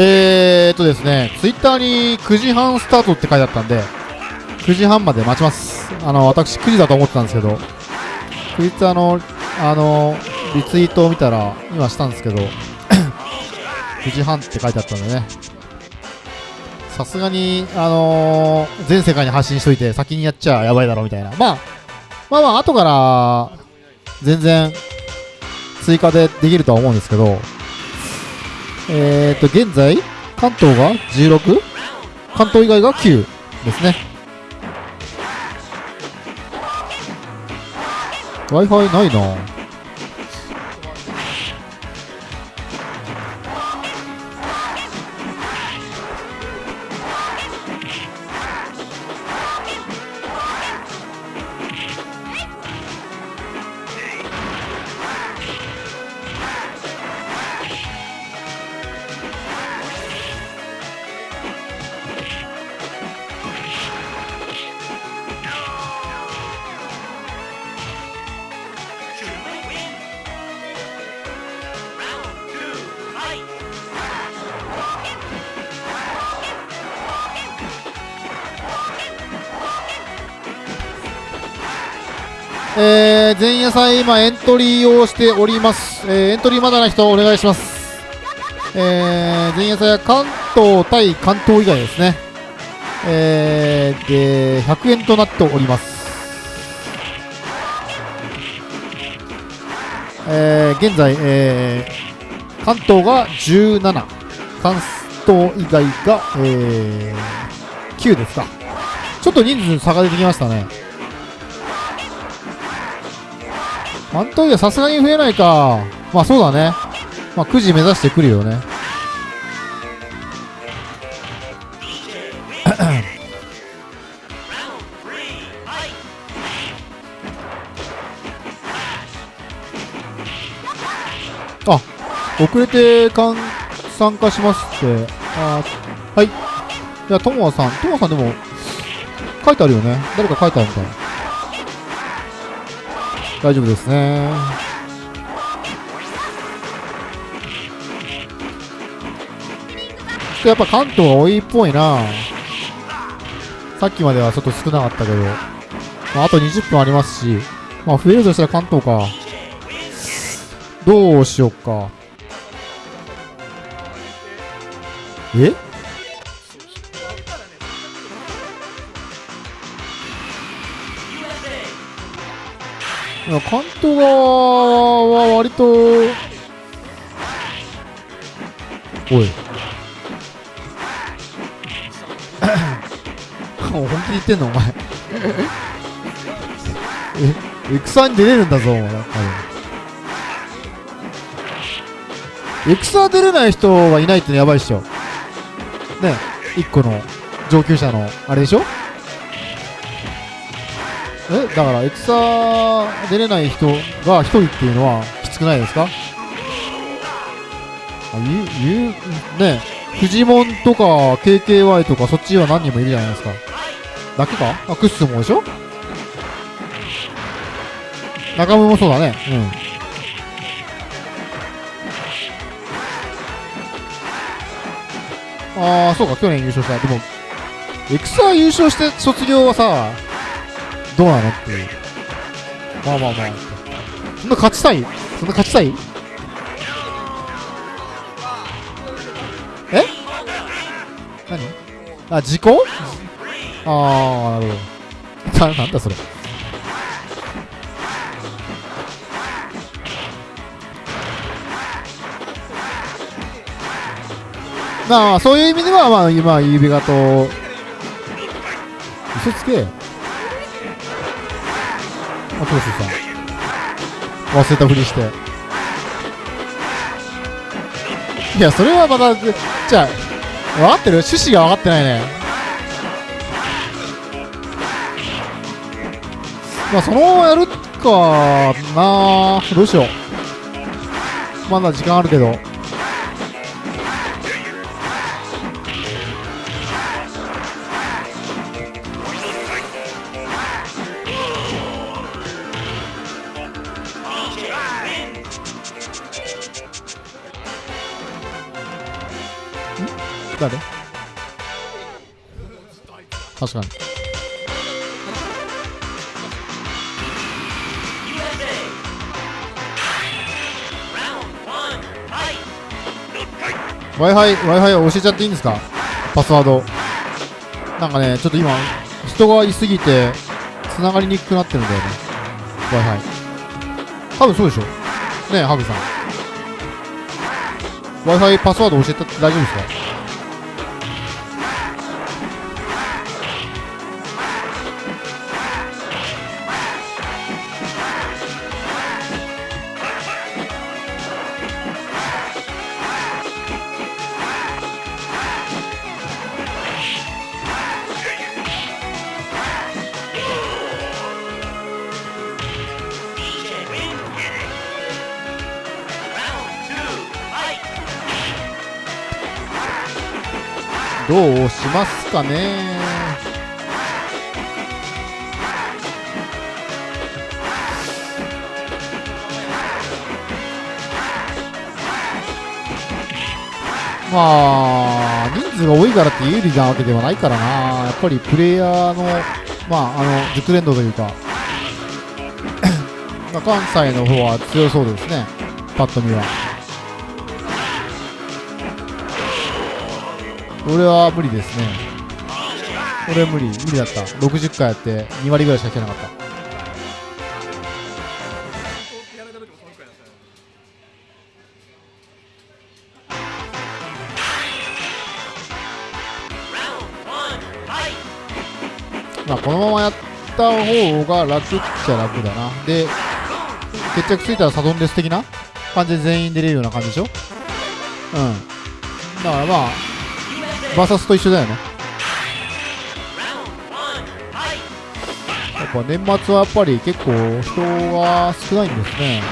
えーっとですね、ツイッターに9時半スタートって書いてあったんで、9時半まで待ちます。あの、私9時だと思ってたんですけど、ツイッターの、あの、リツイートを見たら、今したんですけど、9時半って書いてあったんでね、さすがに、あのー全世界に発信しといて、先にやっちゃやばいだろみたいな。まあ、まあまあ、後から、全然、追加でできるとは思うんですけど、えーと、現在、関東が 16? 関東以外が9ですね。Wi-Fi ないなえー、前夜祭今エントリーをしております。えー、エントリーまだな人お願いします。えー、前夜祭は関東対関東以外ですね。えー、で、100円となっております。えー、現在、えー、関東が17、関東以外が、えー、9ですか。ちょっと人数差が出てきましたね。関東以外さすがに増えないか。まあそうだね。まあ9時目指してくるよね。あ、遅れてかん参加しますって。あはい。じゃあ、ともさん。ともさんでも、書いてあるよね。誰か書いてあるみたい。大丈夫ですね。やっぱ関東が多いっぽいなさっきまではちょっと少なかったけど、まあ、あと20分ありますし、まあ増えるとしたら関東か。どうしよっか。え？関東側は割と、おい。もう 本気で言ってんのお前。え、エクサに出れるんだぞ、お前。多分エクサ出れない人がいないってのやばいっしょ。ね、一個の上級者の、あれでしょ？えだからエクサ出れない人が一人っていうのはきつくないですか？あゆゆねフジモンとか KKY とかそっちは何人もいるじゃないですか。だけか？あクッスもでしょ？中村もそうだね。うん。ああそうか去年優勝した。でもエクサ優勝して卒業はさどうなのっていう。まあまあまあ。そんな勝ちたい？そんな勝ちたい？え？何？あ、時効あー、なるほど。な、なんだそれ。まあ、そういう意味では、まあ、今、指輪と、嘘つけ。あ、トースさん。忘れたふりして。いや、それはまた、じゃあ、分かってる？趣旨が分かってないね。まあ、そのままやるかなどうしよう。まだ時間あるけど。確かに。w i f i w i f i 教えちゃっていいんですか？パスワード。なんかねちょっと今人がいすぎて繋がりにくくなってるんだよね。w i f i 多分そうでしょ？ねえハグさん。w i f i パスワード教えて大丈夫ですか？どうしますかね。まあ、人数が多いからって有利なわけではないからな、やっぱりプレイヤーの、まあ、あの熟練度というか、まあ関西の方は強そうですね、パッと見は。俺は無理ですね。俺無理、無理だった。60回やって2割ぐらいしか引けなかった。まあ、このままやった方が楽っちゃ楽だな。で、決着ついたらサドンデス的な感じで全員出れるような感じでしょ？うん。だからまあ、バサスと一緒だよね。やっぱ年末はやっぱり結構人が少ないんですね。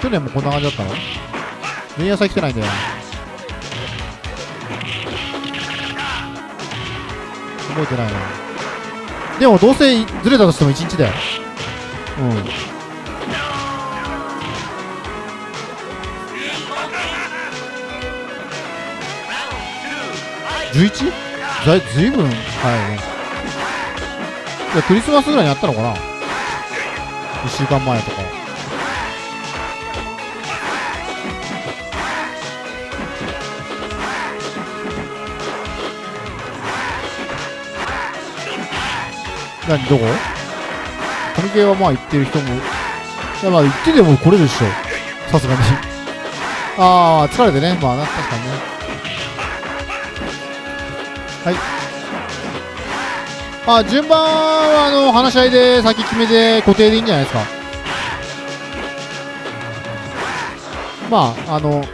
去年もこんな感じだったの？前夜祭来てないんだよ。覚えてないな。でもどうせずれたとしても1日だよ。うん。11? だずいぶん早いね。いや、クリスマスぐらいにやったのかな ?1 週間前とか。何どこ？神系はまあ行ってる人も。いやまあ行ってでも来れでしょ。さすがに。ああ、疲れてね。まあ、確かにね。はい。あ、順番は、あの、話し合いで先決めて固定でいいんじゃないですか。まあ、あの、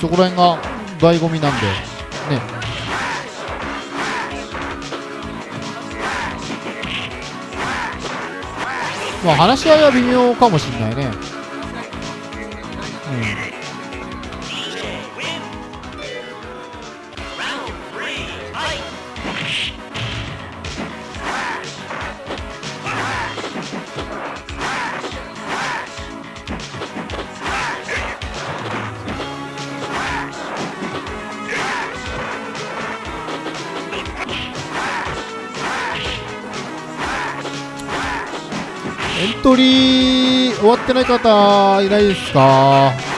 そこら辺が醍醐味なんで、ね。まあ、話し合いは微妙かもしんないね。うん。エントリー終わってない方いないですか？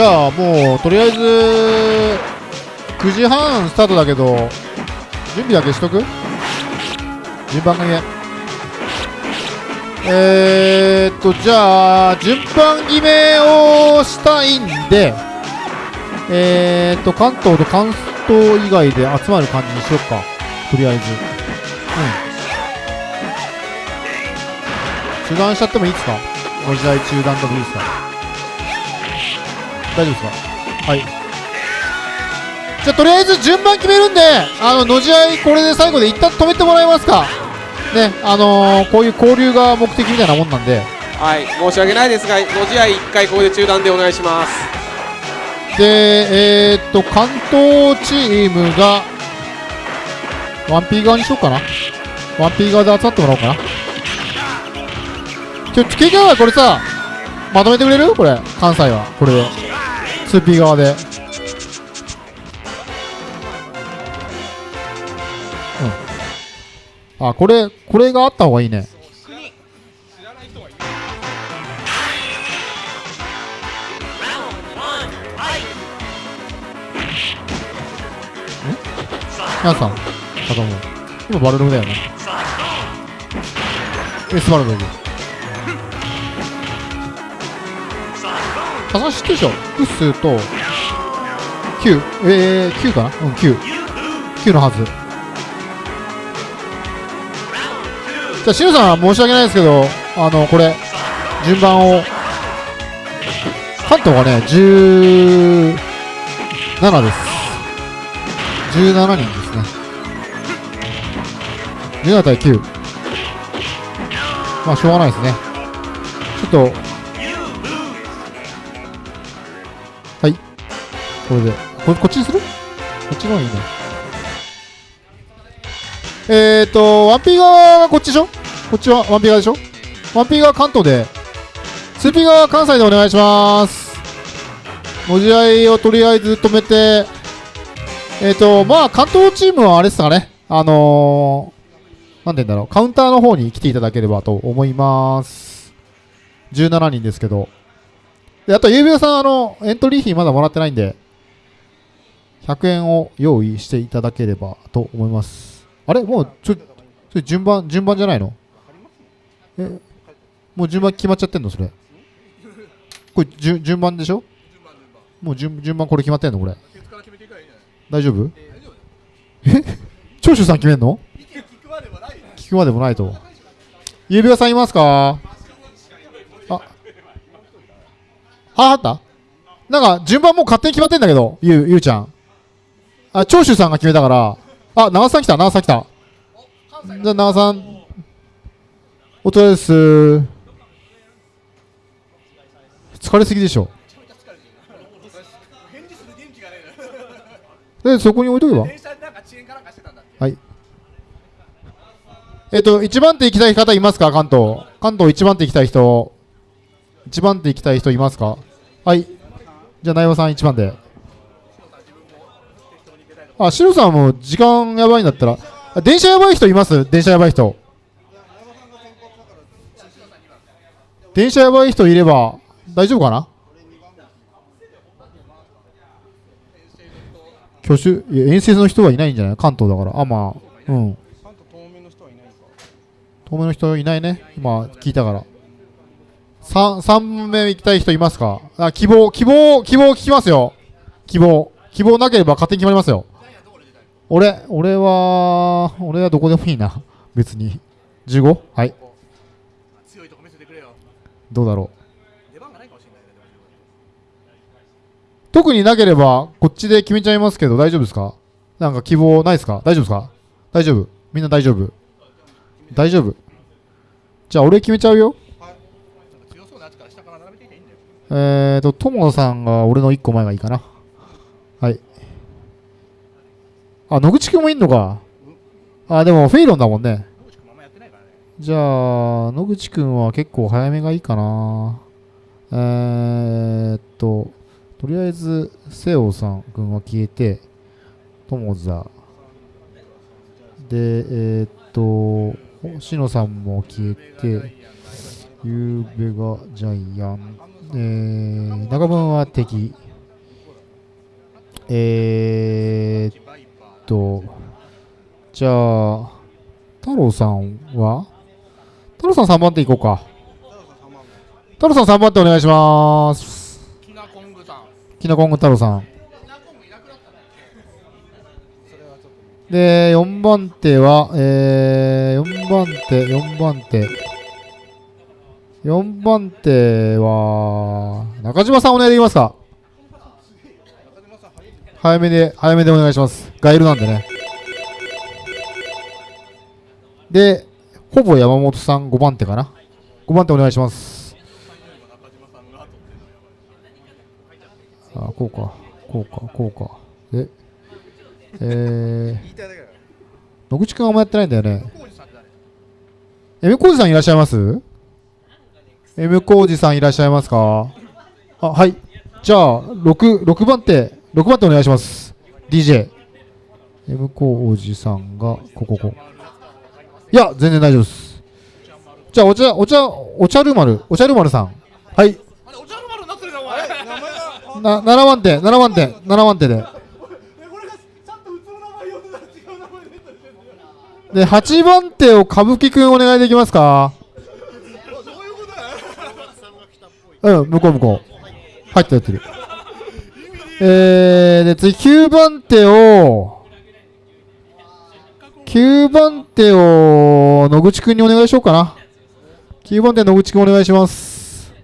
じゃあもうとりあえず9時半スタートだけど準備だけしとく？順番がねえー、っとじゃあ順番決めをしたいんでえー、っと関東と関東以外で集まる感じにしよっか。とりあえず。うん。中断しちゃってもいいですか？ご時代中断でもいいですか？大丈夫ですか？はい。じゃあとりあえず順番決めるんであののじ合いこれで最後で一旦止めてもらえますか？ねあのー、こういう交流が目的みたいなもんなんで。はい。申し訳ないですがのじ合い1回ここで中断でお願いします。でえー、っと関東チームが 1P 側にしようかな。1P 側で集まってもらおうかな。ちょ、KK はこれさまとめてくれる？これ関西は。これで 2P 側で。うん。あこれこれがあった方がいいね。皆さん、あとも今バルログだよね。エスバルログ。ささ知ってるでしょ複数と、9、えー、9かな？うん、9。9のはず。じゃあ、シュさん申し訳ないですけど、あの、これ、順番を、関東がね、17です。17人ですね。17対9。まあ、しょうがないですね。ちょっと、これで。ここっちにする？こっちの方がいいね。えーと、1P 側がこっちでしょ？こっちは 1P 側でしょ ?1P 側関東で、2P 側関西でお願いします。文字合いをとりあえず止めて、えっ、ー、と、まあ、関東チームはあれですかね。あのー、なんて言うんだろう。カウンターの方に来ていただければと思います。17人ですけど。で、あと、ゆうべさん、あの、エントリー費まだもらってないんで、100円を用意していただければと思います。あれ？もう、ちょ、それ順番、順番じゃないの？え、もう順番決まっちゃってんの？それ。これ、順順番でしょ？もう順順番これ決まってんの？これ。大丈夫？え？長州さん決めんの？聞くまでもないと。指輪さんいますか？あ。はあった？なんか順番もう勝手に決まってんだけどゆうゆうちゃん。あ長州さんが決めたからあ長さん来た長さん来たじゃあ長さんお疲れです疲れすぎでしょで、そこに置いとけば。はい。えっ、と、1番手行きたい方いますか？関東。関東1番手行きたい人。1番手行きたい人いますか？はい。じゃあ、内容さん1番で。あ、シロさんも時間やばいんだったら。電車やばい人います？電車やばい人。電車やばい人いれば大丈夫かな？挙手？いや遠征の人はいないんじゃない？関東だから。あまあうん。関東東名の人いないか。東名の人いないね。今聞いたから。3, 3目行きたい人いますか？あ希望希望希望聞きますよ。希望。希望なければ勝手に決まりますよ。俺俺は俺はどこでもいいな。別に。15? はい。どうだろう。特になければ、こっちで決めちゃいますけど、大丈夫ですか？なんか希望ないですか？大丈夫ですか？大丈夫。みんな大丈夫。大丈夫。じゃあ、俺決めちゃうよ。えーと、友野さんが俺の1個前がいいかな。はい。あ、野口くんもいんのか。あ、でもフェイロンだもんね。じゃあ、野口くんは結構早めがいいかな。えーっと、とりあえず、瀬尾さん君は消えて、友座。で、えー、っと、星野さんも消えて、ゆうべがジャイアン。えー、中分は敵。えーっと、じゃあ、太郎さんは？太郎さん3番手いこうか。太郎さん3番手お願いします。キナコングさんきなこんぐ太郎さん。で、4番手は、えー、4番手、4番手。4番手は、中島さんお願いできますか？早めで、早めでお願いします。ガイルなんでね。で、ほぼ山本さん5番手かな。5番手お願いします。あ、こうか、こうか、こうか。で、えー、野口くんあんまやってないんだよね。M コージさんいらっしゃいます ?M コージさんいらっしゃいますか？あ、はい。じゃあ、6、6番手、6番手お願いします。DJ。M コージさんが、ここ、ここ。いや、全然大丈夫です。じゃあ、お茶、お茶、お茶る丸、お茶る丸さん。はい。なってるなお前な、7番手、7番手、7番手で。でたら違う名前出てるで、8番手を歌舞伎くんお願いできますか？どうん、向こう向こう。入ってる入ってる。えー、で、次9番手を、9番手を野口くんにお願いしようかな。9番手野口くんお願いします。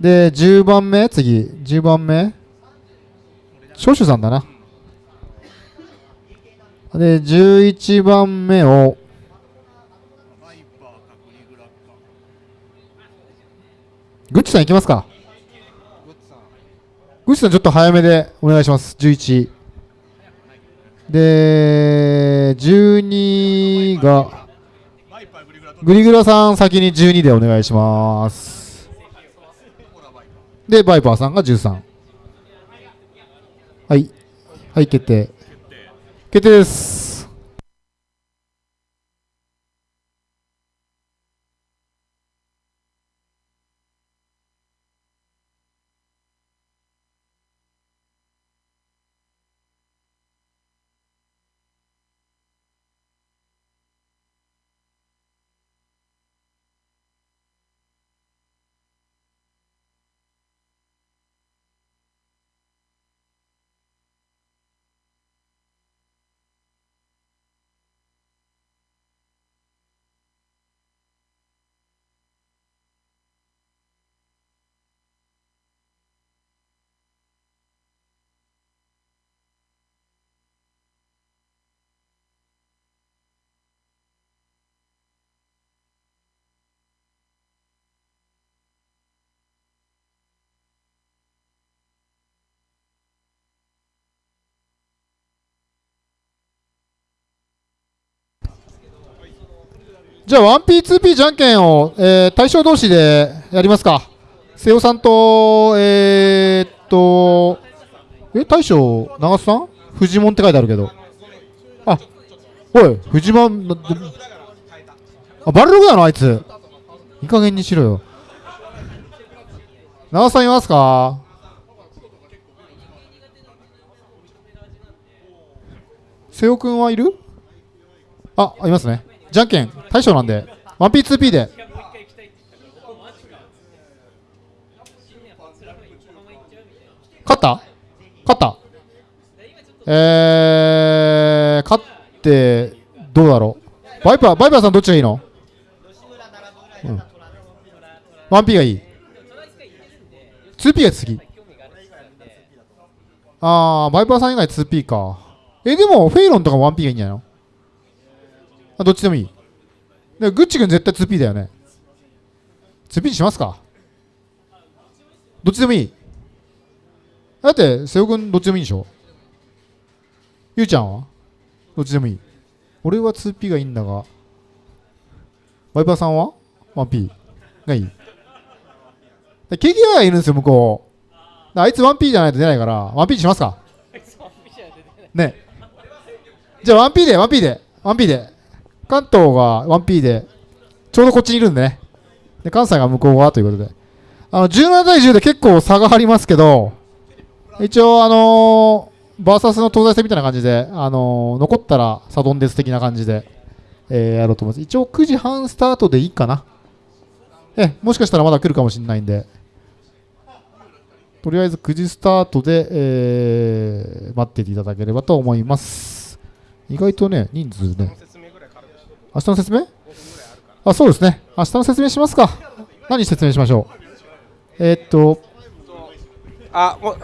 で、10番目、次、10番目。少々さんだな。で、11番目を、グッチさんいきますか。グッチさんちょっと早めでお願いします。11。で、12が、グリグラさん先に12でお願いします。で、バイパーさんが13。はい。はい、決定。決定です。じゃあ 1P2P じゃんけんを、えー対象同士でやりますか。瀬尾さんと、えー、っと、え、大将、長須さん？フジモンって書いてあるけど。あ、おい、フジモン、あ、バルログなのあいつ。いい加減にしろよ。長須さんいますか？瀬尾くんはいる？あ、いますね。じゃんけん、大将なんで、1P2P で。勝った？勝った？えー、勝って、どうだろう？バイパー、バイパーさんどっちがいいの？うん。1P がいい ?2P が次。あー、バイパーさん以外 2P か。え、でも、フェイロンとか 1P がいいんじゃないの？あ、どっちでもいい。でグッチ君絶対 2P だよね。2P にしますかどっちでもいい。だって、瀬尾君どっちでもいいでしょゆうちゃんは？どっちでもいい。俺は 2P がいいんだが、ワイパーさんは ?1P がいい。で KKI がいるんですよ、向こう。あいつ 1P じゃないと出ないから、1P にしますかね。じゃあ 1P で、1P で、1P で。関東が 1P で、ちょうどこっちにいるんでね。で、関西が向こう側ということで。あの17対10で結構差がありますけど、一応、あのー、バーサスの東西戦みたいな感じで、あのー残ったらサドンデス的な感じで、えーやろうと思います。一応9時半スタートでいいかな。え、もしかしたらまだ来るかもしれないんで、とりあえず9時スタートで、えー待ってていただければと思います。意外とね、人数ね、明日の説明？あ、そうですね。明日の説明しますか。何説明しましょう？えーっと、あもう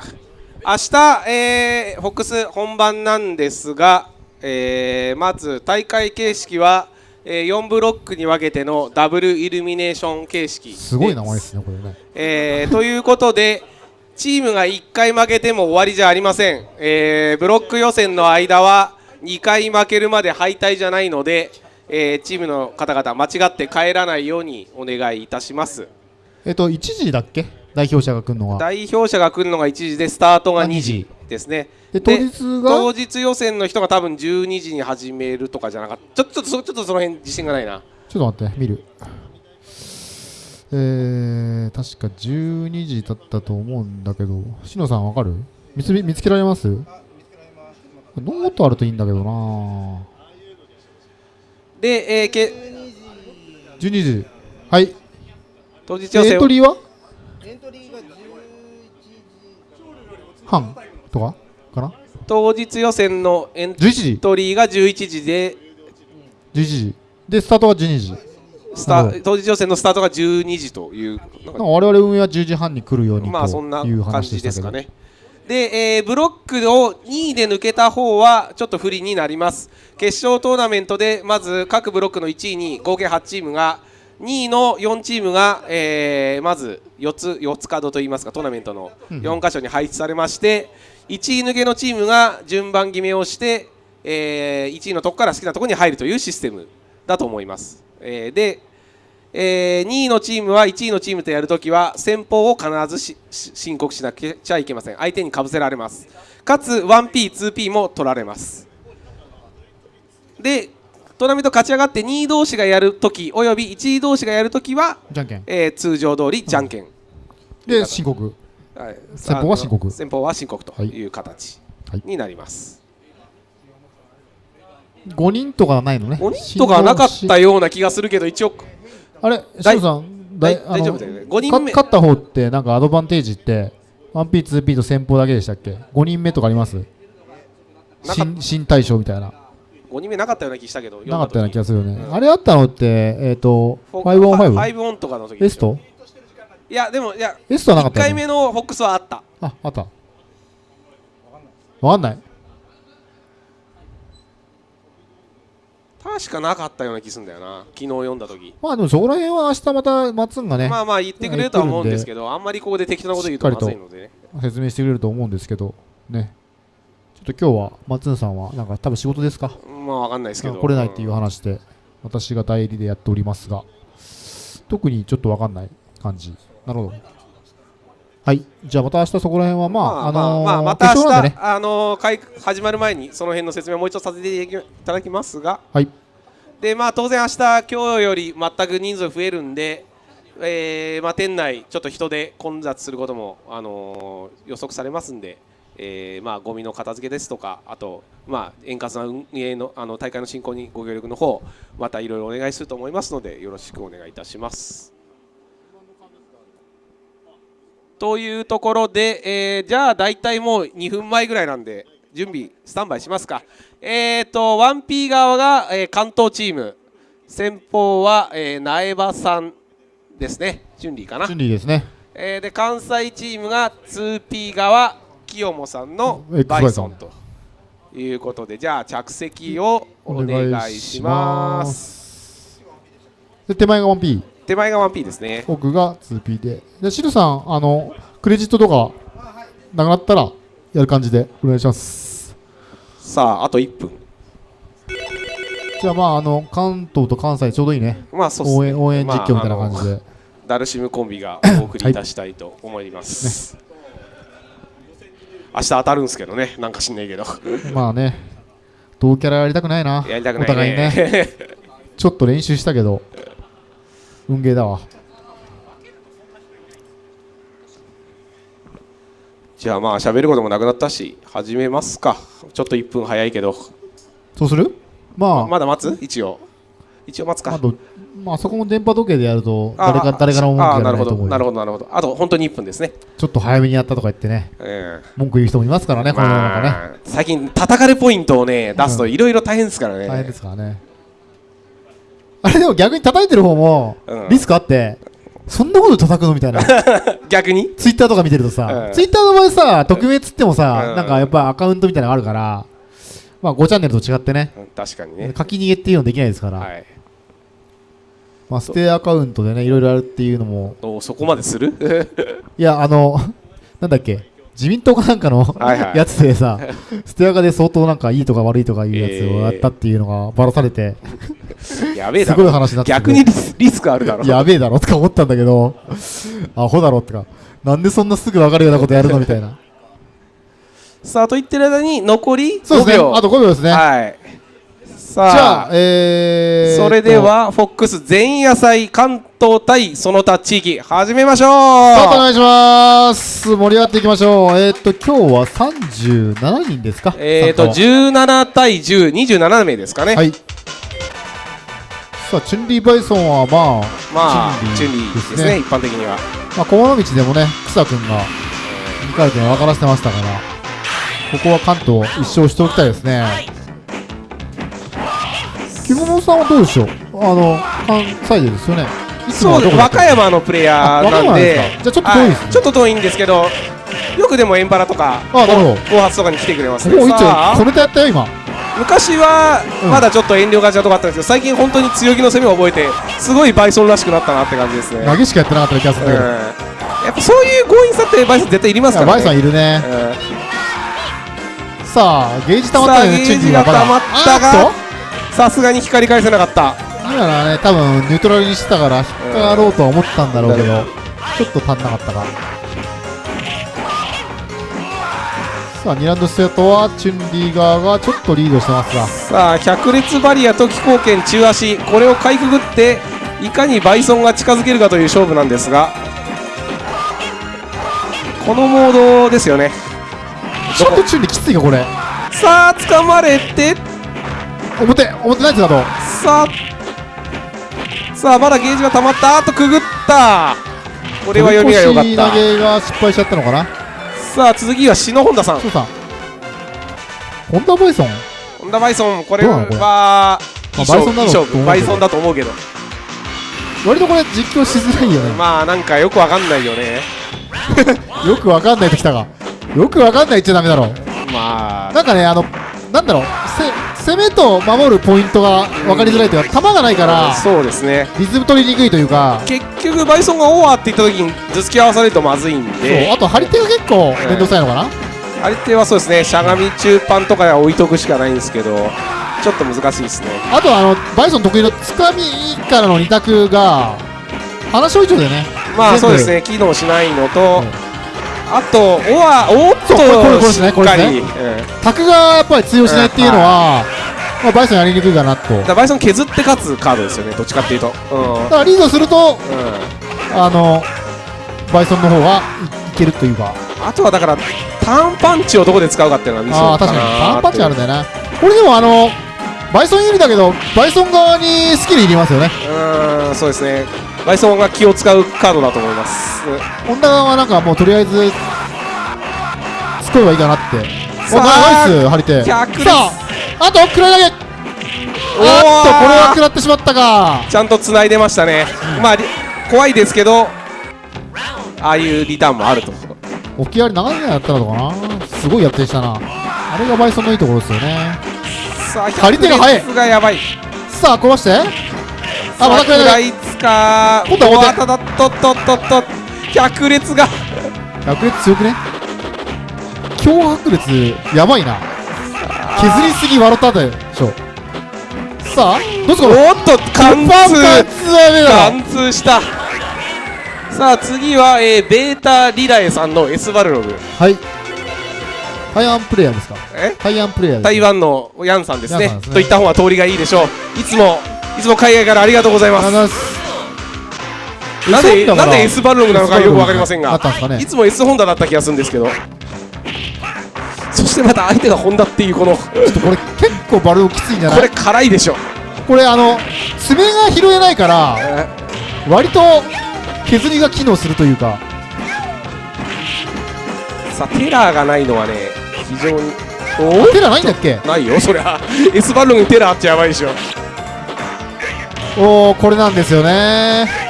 明日、えー、ホックス本番なんですが、えーまず大会形式は、えー4ブロックに分けてのダブルイルミネーション形式すごい名前ですね、これね。えーということでチームが1回負けても終わりじゃありません、えーブロック予選の間は2回負けるまで敗退じゃないので、えーチームの方々間違って帰らないようにお願いいたします。えっと、1時だっけ？代表者が来るのは。代表者が来るのが1時でスタートがあ2 2時。時ですね。で、当日が、当日予選の人が多分12時に始めるとかじゃなかった。ちょちょっとそちょっとその辺自信がないな。ちょっと待って、見る。えー、確か12時だったと思うんだけど、しのさんわかる？見つ見つけられます？ノートあるといいんだけどなで、えーけ12時。はい。当日予選エントリーはエントリーが11時半とか？かな？当日予選のエン ?11 時トリーが11時で ?11 時。で、スタートは12時。スタ当日予選のスタートが12時という我々運営は10時半に来るようにまあそんなという感話でしたけど。じですかね。で、えーブロックを2位で抜けた方はちょっと不利になります。決勝トーナメントでまず各ブロックの1位に合計8チームが2位の4チームが、えーまず4つ4つカードといいますかトーナメントの4箇所に配置されまして1位抜けのチームが順番決めをして、え1位のとこから好きなところに入るというシステムだと思います。えーでえー2位のチームは1位のチームとやるときは先方を必ず申告しなくちゃいけません。相手にかぶせられます。かつ 1P、2P も取られます。でトーナメント勝ち上がって2位同士がやるときおよび1位同士がやるときは、じゃんけん。えー通常通りじゃんけん、で、申告。はい。先方は申告。先方は申告という形はい。になります、5人とかないのね。5人とかなかったような気がするけど一応あれ、し大のさん、大丈夫だよね5人目か勝った方って、なんかアドバンテージって、1P、2P と先方だけでしたっけ ?5 人目とかあります？なか新新大将みたいな。5人目なかったような気したけどなかったような気がするよね。うんあれあったのって、えっ、と、フォ 5on5? 5オンとかの時エストいやでもいやエストはなかっ1たよ、ね、回目のフォックスはあったあ、あった。わかんない。確かなかったような気するんだよな昨日読んだ時まあでもそこら辺は明日またマッツンがね、まあまあ言ってくれるとは思うんですけどあんまりここで適当なこと言うとまずいのでね説明してくれると思うんですけど、ね。ちょっと今日はマッツンさんは、なんか多分仕事ですか？まあわかんないですけど来れないっていう話で、私が代理でやっておりますが、特にちょっとわかんない感じ。なるほど。はい。じゃあまた明日そこら辺は、まあ、あのーまあまた明日、ね。あのー会始まる前にその辺の説明をもう一度させていただきますがはい。でまあ当然明日今日より全く人数増えるんで、えーまあ、店内ちょっと人で混雑することも、あのー予測されますんで、えーまあゴミの片付けですとかあと、まあ、円滑な運営のあの大会の進行にご協力の方またいろいろお願いすると思いますのでよろしくお願いいたします。というところで、えーじゃあ大体もう2分前ぐらいなんで準備スタンバイしますか。えー、と 1P 側が、えー関東チーム。先方は、えー苗場さんですね。順利かな、順利ですね。えーで関西チームが 2P 側清もさんのバイソン。と。いうことでじゃあ着席をお願いします。で、手前が 1P、手前が 1P ですね奥が 2P で。で、シルさん、あの、クレジットとか、なくなったら、やる感じでお願いします。さああと1分じゃあ、まあ、あの、関東と関西ちょうどいいね。まあそうね応援、応援実況みたいな感じまあ。ダルシムコンビがお送りいたしたいと思います、明日当たるんですけどねなんかしんないけどまあね、同キャラやりたくないな。やりたくないお互いね。ね ちょっと練習したけど、運ゲーだわ。じゃあまあ喋ることもなくなったし始めますか。ちょっと1分早いけど。そうする？まあ、まだ待つ？一応。一応待つか。あと、まあ、そこも電波時計でやると、あ誰か、誰からも文句あなるほ言ないと思うよ。どなるほどなるほどあと本当に1分ですね、ちょっと早めにやったとか言ってね、え文句言う人もいますからね、えこの世の中ね。まあ最近叩かれポイントをね出すといろいろ大変ですからね、大変ですからね。あれでも逆に叩いてる方もうん。リスクあって、そんなこと叩くのみたいな。逆に？ツイッターとか見てるとさ、うん。ツイッターの場合さ、匿名っつってもさ、うん。なんかやっぱアカウントみたいなのがあるから、まあ5チャンネルと違ってね、うん確かにね。書き逃げっていうのできないですから、はい。まあステアカウントでね、いろいろあるっていうのも、おそこまでする？いや、あの、なんだっけ、自民党かなんかのはいはい。やつでさ、ステアカで相当なんかいいとか悪いとかいうやつをやったっていうのがばらされて、すごいやべえだろ。話になってて逆にリスリスクあるだろ。やべえだろとか思ったんだけど、アホだろとか、なんでそんなすぐ分かるようなことやるのみたいな。さあと言ってる間に残り5そうですね、秒あと5秒ですね。はいさあじゃあ、えー、それで、はフォックス全野菜関東対その他地域始めましょうお願いします。盛り上がっていきましょう。えーっと、今日は37人ですか？えーと参加17対1027名ですかね、ははい。さあ、チュンリーバイソンはまあ、まあチチュンリーですねですね一般的にはまあ、駒の道でもね、草君が2回戦分からせてましたから、ここは関東一勝しておきたいですね。木本さんはどうでしょう？あの、関西でですよね。そうです。和歌山のプレイヤーなんで。じゃあちょっと遠いですちょっと遠いんですけどよくでもエンパラとかあなるほど。暴発とかに来てくれますね。おお、いっちさあ。ゃ小ネタやったよ、今？昔はうん。まだちょっと遠慮がちなとこあったんですけど最近本当に強気の攻めを覚えてすごいバイソンらしくなったなって感じですね。投げしかやってなかった気がするんだけど。うん。やっぱそういう強引さってバイソン絶対いりますからね。バイソンいるね。うん。さあ、ゲージ溜まったよね、ゲージが溜まったがさすがにひっくり返せなかった。と今のはね、多分ニュートラルにしてたから、引っかかろうとは思ったんだろうけど、ちょっと足んなかったか。さあ、2ラウンドステートはチュンリー側がちょっとリードしてますが、さあ百列バリアと気功拳中足。これをかいくぐっていかにバイソンが近づけるかという勝負なんですが。このモードですよね。ちょっとチュンリーきついか、これ。さあ掴まれて表、表ナイツだと。さあさあまだゲージが溜まったあとくぐったこれは読みが良かった投げが失敗しちゃったのかな？さあ次は篠本さんそうさん。ホンダバイソン？本田バイソンこれはバイソンだろうと思うけどいい勝負バイソンだと思うけど割とこれ実況しづらいよね。まあなんかよくわかんないよね よくわかんないときたが。よくわかんない言っちゃダメだろ。まあなんかね、あの、なんだろう、せ攻めと守るポイントが分かりづらいというか、球がないから、そうですね。リズム取りにくいというか、結局バイソンがオーバーって言った時に頭突き合わされるとまずいんそうであと張り手が結構面倒くさいのかな、相手はそうですね。しゃがみ中パンとかでは置いとくしかないんですけどちょっと難しいですね。あとあの、バイソン得意のつかみからの2択が、話以上でね、全部まあそうですね。機能しないのと、うんあとオアおっとこれこれこれですねね。うん。タクがやっぱり通用しないっていうのは、まあ、バイソンやりにくいかなと。だバイソン削って勝つカードですよねどっちかっていうと。うん、うんからリードすると、あの、バイソンの方がいいけるというか、あとはだからターンパンチをどこで使うかっていうのはミソああ、確かに、パンパンチあるんだよな。これでもあの、バイソン有利だけど、バイソン側にスキルいりますよね。うんそうですねバイソンが気を使うカードだと思いますホンダ側はなんかもうとりあえず、作ればいいかなって。おさあナイス、張り手。さあ、あと、くらい投げおっと、これは食らってしまったか。ちゃんと繋いでましたね、まあり怖いですけどああいうリターンもあると置き上がり長いやったのかなすごいやってしたな。あれがバイソンのいいところですよね。さあ張り手が速い百列がやばいさあ、壊して。あ、またくらい投げ。か。今度はただっとっとっとっと百列が。百列強くね？強迫列、やばいな。削りすぎ笑ったでしょ。さあ、どうすかおっと貫通。貫通した。さあ次は、えー、ベータリラエさんの S バルログ。はい。台湾プレイヤーですか？え？台湾プレイヤー。台湾のヤンさんですね。ね。といった方が通りがいいでしょう。いつもいつも海外からありがとうございますなんでなんで S バルログなのかよくわかりませんが。ね。いつも S ホンダだった気がするんですけど。そしてまた相手がホンダっていうこの。ちょっとこれ結構バルログきついんじゃなこれい辛いでしょ。これあの爪が拾えないからえ？割と削りが機能するというか。ーさあテラーがないのはね非常に。お？テラないんだっけ？おないよそりゃ。S バルログにテラーってやばいでしょ。おおこれなんですよね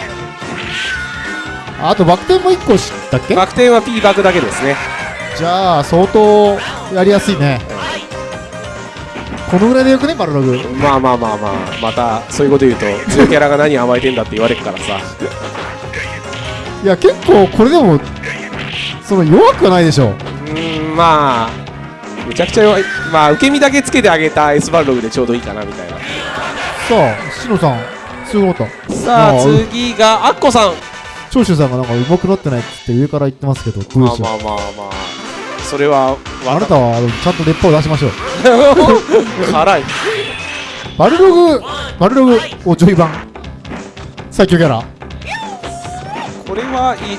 あとバク転も1個知ったっけ？バク転は P バクだけですね。じゃあ相当やりやすいね。このぐらいでよくねバルログ。まあまあまあまあまたそういうこと言うと強いキャラが何甘えてんだって言われるからさ。いや結構これでもその弱くはないでしょ。うーんまあめちゃくちゃ弱い。まあ受け身だけつけてあげた S バルログでちょうどいいかなみたいな。さあしのさんすごかったさあ次がアッコさん長州さんがなんか上手くなってないって言って上から言ってますけどどうまあまあまあ。まあそれはあなたはちゃんと熱波を出しましょう。辛い。バルログバルログおジョイ版。最強キャラ。これはいい。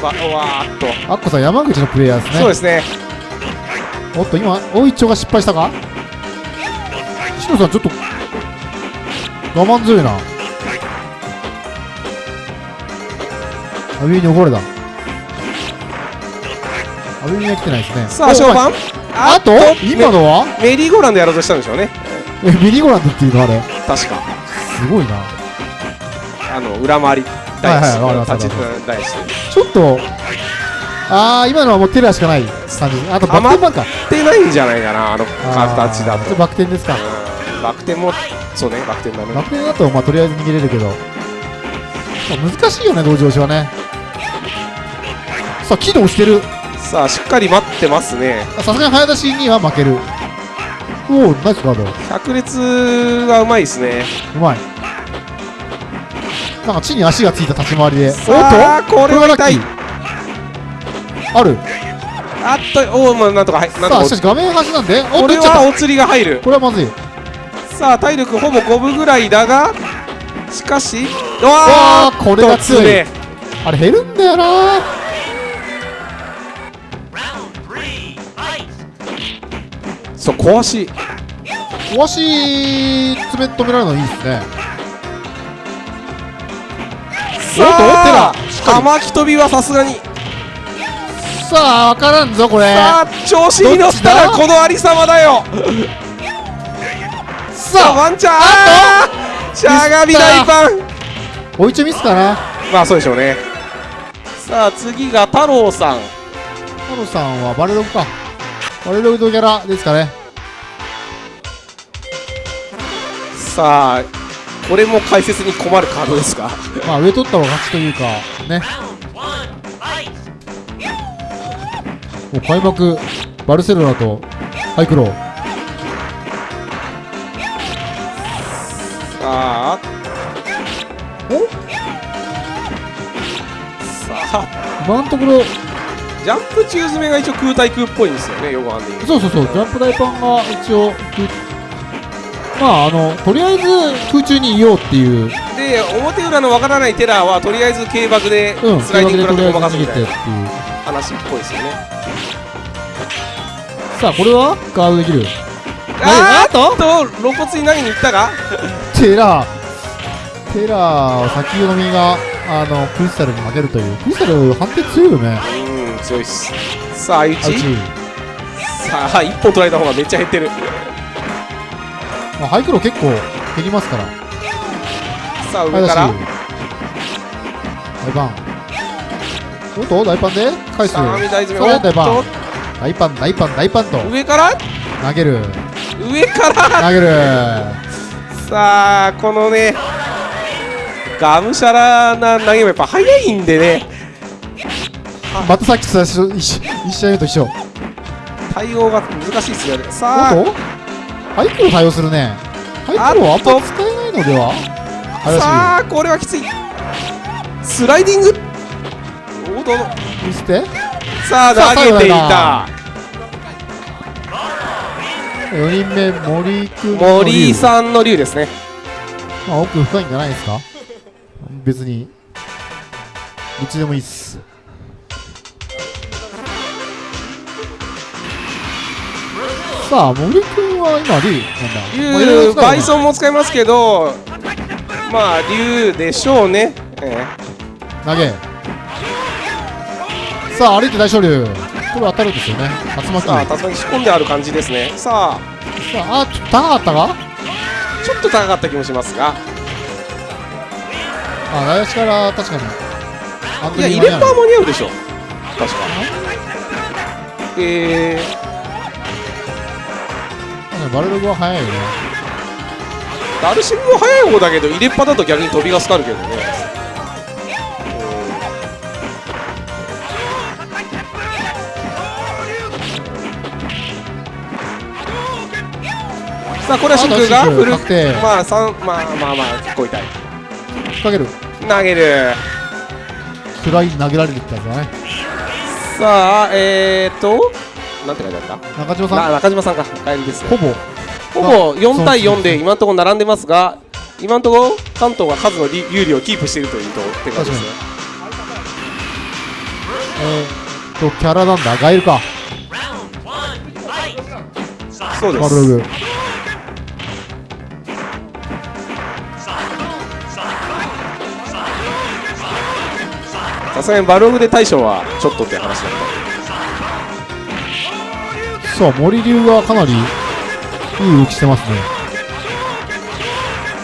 わわーっと、アッコさん山口のプレイヤーですね。そうですね。おっと今大一丁が失敗したか？しのさんちょっと我慢強いなアビューに怒られた。アビューには来てないですね。さあ勝負あと？今のは？メメリーゴーランドやろうとしたんでしょうね。えミリゴランドっていうの？あれ。確か。すごいな。あの裏回りはいはいわかります立ちわかり大してちょっとああ今のはもうテラーしかない。感じ。あとバク転版か。ってないんじゃないかなあの形だと。バク転ですか。うん。バク転もそうねバク転だねバク転だとまあとりあえず逃げれるけど。まあ難しいよね同時押しはね。さあ起動してる。さあしっかり待ってますね。さすがに早出しには負ける。おおナイスカード。う百列がうまいですね。まい。なんか地に足がついた立ち回りで。おっと？これは痛い。こある。あっとおおまあなんとかはいなんとさかしかし画面端なんで。おっことれはお釣りが入るたこれはまずい。さあ体力ほぼ5分ぐらいだがしかしうわわーこれが強い。ねあれ減るんだよな。そう壊し。壊し爪止められるのいいですね。さあおっと玉木飛びはさすがにさあ分からんぞこれさあ調子に乗ったらこのありさまだよさあワンチャンあーしゃがみ大パンおいちょミスかな？まあそうでしょうね。さあ次が太郎さん。太郎さんはバレログか。バレログのキャラですかね。さあこれも解説に困るカードですがまあ上取った方が勝ちというかね。もう開幕バルセロナとハイクロー今のところジャンプ中詰めが一応空対空っぽいんですよね横半でそうそうそうジャンプ大パンが一応空まああのとりあえず空中にいようっていう。で表裏のわからないテラーはとりあえず軽爆でうんスライディング食らごまかすみたいなっていう話っぽいですよね。さあこれは？ガードできる？あーあとっと露骨に投げに行ったが テラー。テラー先読みがあのクリスタルに負けるという。クリスタル判定強いよね。うん強いっす。さあ相打さあ一本取られた方がめっちゃ減ってる。まあ、ハイクロー結構減りますから。さあ上から。大パン。おっと大パンで返す。大パン。と大パン大パン大パンと。上から？投げる。上から？投げる。さあこのねがむしゃらな投げもやっぱ速いんでね。またさっきと一緒一試合目と一緒。対応が難しいですよね。さあ。ハイクロー対応するね。ハイクローあんま使えないのでは？さあこれはきつい。スライディング。おどのい見せて。さあ投げていた。4人目森君森井さんの竜ですね。まあ奥深いんじゃないですか？別にどっちでもいいっす。さあ森君は今リーなんだ。竜バイソンも使いますけどまあ竜でしょうね、え投げ。さあ歩いて大昇龍。これ当たるんですよね。竜え巻。さあ竜巻仕込んである感じですね。さあ。さああちょっと高かったか？ちょっと高かった気もしますがあ内足から確かに。いや入れっぱ間に合うでしょ。確かえー、ア確かにバルログは速いよね。ダルシムも速い方だけど入れっぱだと逆に飛びがかかるけどね。さあこれは真空がフル確定まあ三まあまあまあ結構痛い。かける投げる。暗い投げられるってやつだねさあえーとなんて書いてあった？中島さなん中島さんか。帰りです。ねほぼ。ほぼ4対4そうそうで今のところ並んでますが今のところ関東が数の利有利をキープしているというとって感じですね。えーっとキャラなんだ。ガエルか。そうですさすがにバルログで大将はちょっとって話だっさあ森流がかなりいい動きしてますね。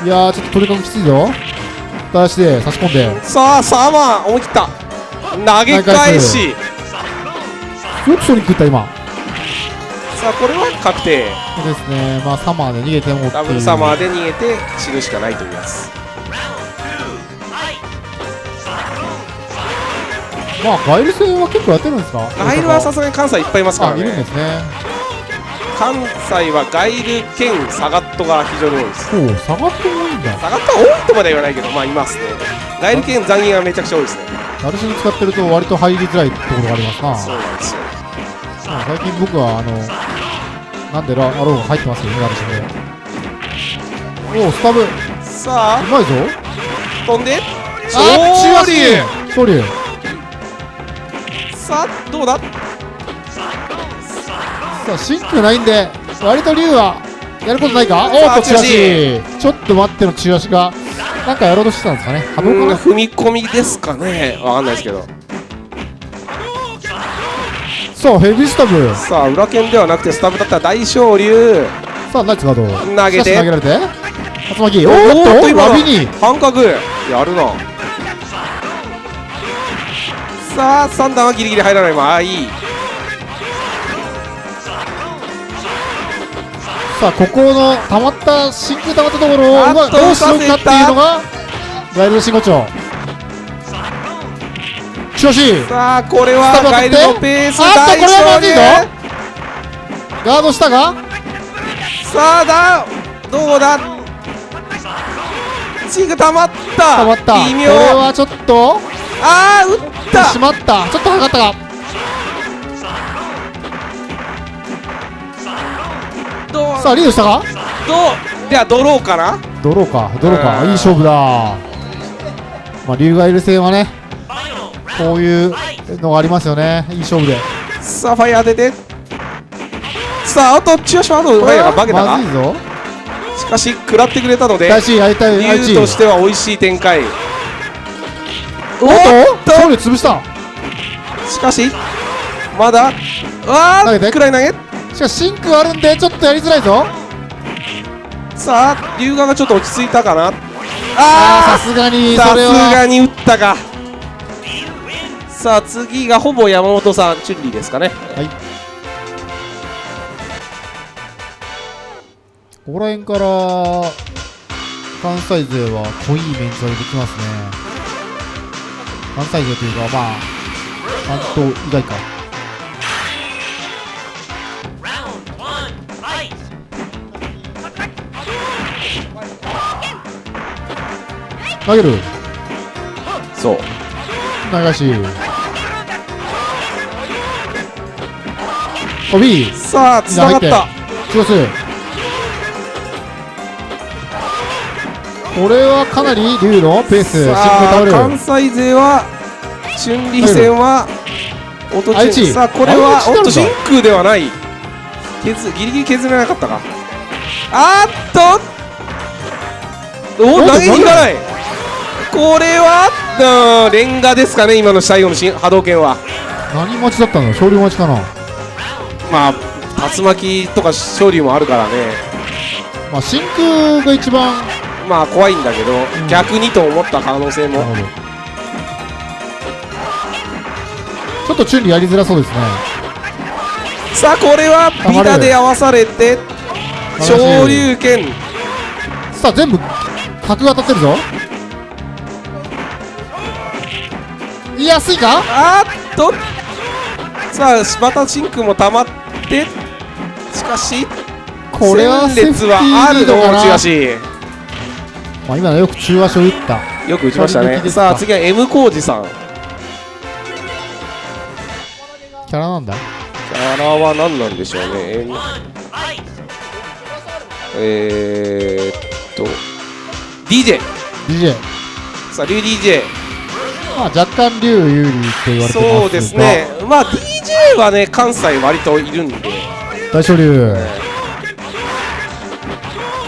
いやーちょっと取り込みきついぞ。出して差し込んで。たさあサーマー思い切った。投げ返し。よくソニック打った今。さあこれは確定。そうですね。まあサマーで逃げてもダブルサマーで逃げて死ぬしかないというやつまあガエル戦は結構やってるんですか？ガイルはさすがに関西いっぱいいますからあいるんでねすね。関西はガイル兼サガットが非常に多いです。そう下がってもいいんだ。サガットは多いとまでは言わないけどまあいますね。ガイル兼残銀がめちゃくちゃ多いですね。ダルシム使ってると割と入りづらいところがありますな。そうなんですよ。まあ最近僕はあのなんでラアローが入ってますよねダルシムで。おおスタブ。うさあ。まいぞ。飛んで。あ昇中竜足昇竜さあどうだ？さあ真空ないんで割と竜はやることないか？おっと中足ちょっと待っての中足がなんかやろうとしてたんですかね？波動か踏み込みですかね？わかんないですけど。さあヘビースタブ。さあ裏剣ではなくてスタブだったら大昇竜さあナイツガード。投げて。投げられて。竜巻。おっと今の。ラビに。半角。やるなさあ3段はギリギリ入らないまあいい。さあここの溜まった真空溜まったところをうまどうしようかっていうのがガイルの真骨頂。しかしさあこれはガイルのペースあっと大これはまずいぞ。ガードしたが。さあだどうだ？チーク溜まった。溜まった。こ微妙。れはちょっとああ打った。しまった。ちょっと測ったかどう？さあリードしたか？どう？ではドローかな？ドローか。ドローか。うん。いい勝負だ。まあ竜ガイル戦はねこういうのがありますよね。いい勝負で。さあファイヤー当ててさああとチュアシュワードファイヤーが化けたかまずいぞ。しかし食らってくれたので大志やりたい愛知竜としては美味しい展開おっと！勝利潰した。しかしまだわ投げて。あくらい投げ。しかし真空あるんでちょっとやりづらいぞ。さあ龍河がちょっと落ち着いたかな。あーさあすがにあさすそれは。がに打ったか。さあ次がほぼ山本さんチュンリーですかね。はい。ここら辺から関西勢は濃いメンツが出てきますね関西勢というかまあ関東以外か。投げる。そう流し。飛びさあつながった。強すこれはかなり竜のペース。関西勢はチュンリー戦はオトチュン愛知。さあこれはおっと真空ではない。削ギリギリ削れなかったか。あーっと！お投げに行かない。これはうんレンガですかね今の最後の新波動拳は。何待ちだったの？勝利待ちかな？まあ竜巻とか勝利もあるからね。まあ真空が一番まあ怖いんだけど、ん。逆にと思った可能性も。ちょっとチュンリーやりづらそうですね。さあこれはビタで合わされて昇竜拳。さあ全部角が当たってるぞ。言いやすいか？あーっと。さあまた真空も溜まって。しかしこれは戦列はあるのセーフティーリードかな？まあ、今のよく中足を打った。よく打ちましたね。さあ次は M 浩二さん。キャラなんだ？キャラは何なんでしょうね。M えー、っと。DJ DJ さあ竜 DJ まあ若干竜有利って言われてますが。そうですね。まあ DJ はね関西割といるんで。大昇竜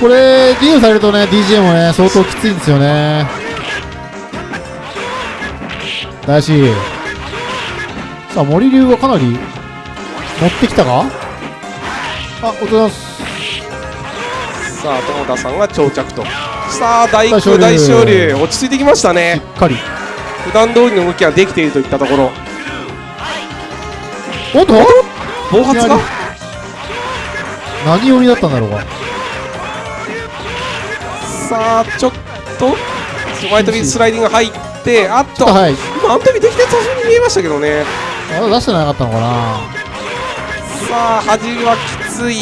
これリードされるとね DJ もね相当きついんですよね。大志さあ森龍はかなり持ってきたか？あおとざいます。さあ友田さんが到着と。さあ大工大昇龍。落ち着いてきましたしねっかり。普段通りの動きができているといったところ。おっと？暴発が何寄りだったんだろうかさあちょっと前飛びスライディング入ってあっとはい。今アントビできてたそうに見えましたけどね。あ出してなかったのかな。さあ端はきつい。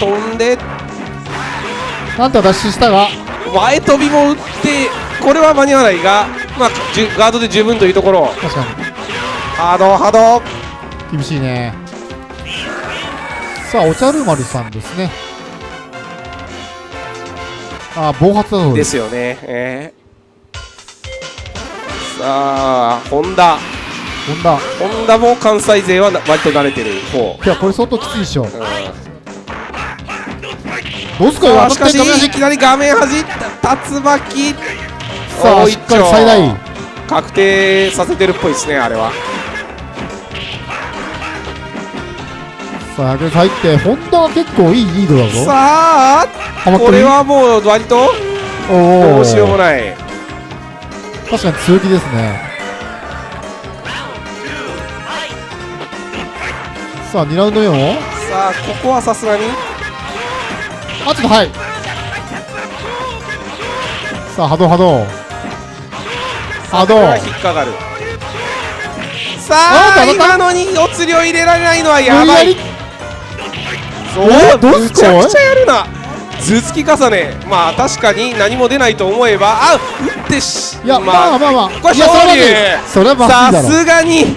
飛んで。なんとか脱出したが。前飛びも打ってこれは間に合わないが、まあ、じゅガードで十分というところ。確かに。ハードハード厳しいね。さあお茶る丸さんですねあ暴発だそうでですすよね、えー。さあホンダ。飛んだホンダも関西勢はな割と慣れてる方、いやこれ相当きついでしょ。うん、どうすかしたかしいきなり画面端竜巻。さあおしっかり最大確定させてるっぽいですねあれはさあ100入ってホンダは結構いいリードだぞ。さあこれはもう割とどうしようもない。確かに強気ですね。さあ2ラウンド目も。さあここはさすがに。あちょっとはい。さあ波動波動。波動。引っかかる。さあ今のにお釣りを入れられないのはやばい無理やそうえどうすかむちゃくちゃやるな。頭突き重ね。まあ確かに何も出ないと思えば。あ打ってしいやまあまあまあ。これ勝利。それはさすがに。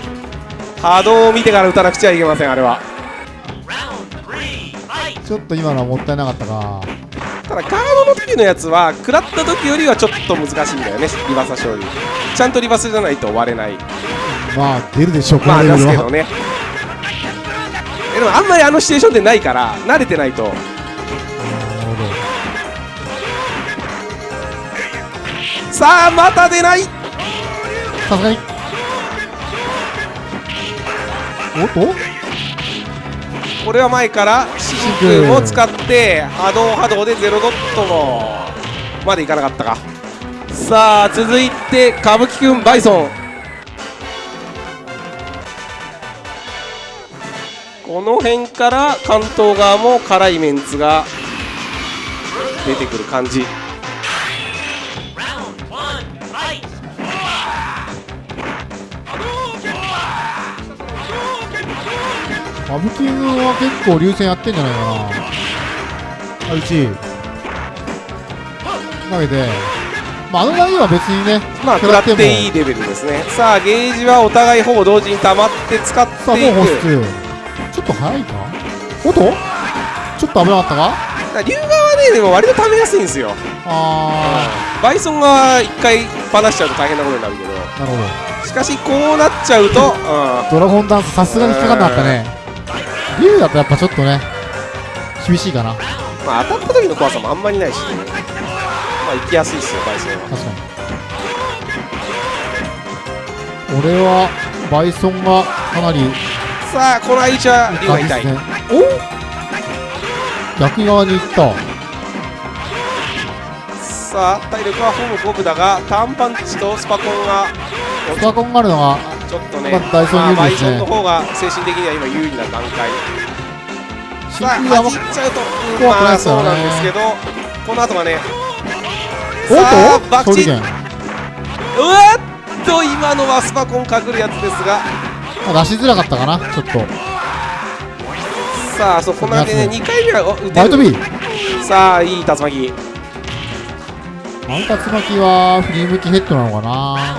波動を見てから打たなくちゃいけませんあれは。ちょっと今のはもったいなかったか。ただガードの時のやつは食らった時よりはちょっと難しいんだよね。リバーサ勝利。ちゃんとリバースじゃないと割れない。まあ出るでしょうこまあですけどね。えでもあんまりあのシチュエーションでないから慣れてないと。さあまた出ない。さすがに。おっと？これは前から真空を使って波動波動でゼロドットのまでいかなかったか。さあ続いて歌舞伎くんバイソンこの辺から関東側も辛いメンツが出てくる感じ。歌舞伎軍は結構流線やってんじゃないかな。あ1投げて。まああの投げは別にねまあ食らっていいレベルですね。さあゲージはお互いほぼ同時に溜まって使っさあていく。もう保湿。ちょっと早いかおっとちょっと危なかったか？龍側はねでも割と溜めやすいんですよ。あバイソンが一回放しちゃうと大変なことになるけど。ーなるほど。しかしこうなっちゃうと、うドラゴンダンスさすがに引っかかんなかったね。竜だとやっぱちょっとね厳しいかな。確んまあ、当たった時の怖さもあんまりないし、ね、まあ行きやすいですよバイソンは。かに。俺はバイソンがかなりさあこの相手は竜が痛い、ね。お逆側に行った。さあ体力はほぼ五分だがターンパンチとスパコンがスパコンがあるのがちょっとね、まあダイソン有利バイですね。ソンの方が精神的には今有利な段階。走っちゃうと、まあそうなんですけどこの後はねおっと？バクチうわっと今のはスパコンかくるやつですがまあ出しづらかったかなちょっと。さあそこまでね2回目はお打てバイトる B さあいい竜巻。マウタツ巻きは振り向きヘッドなのかな。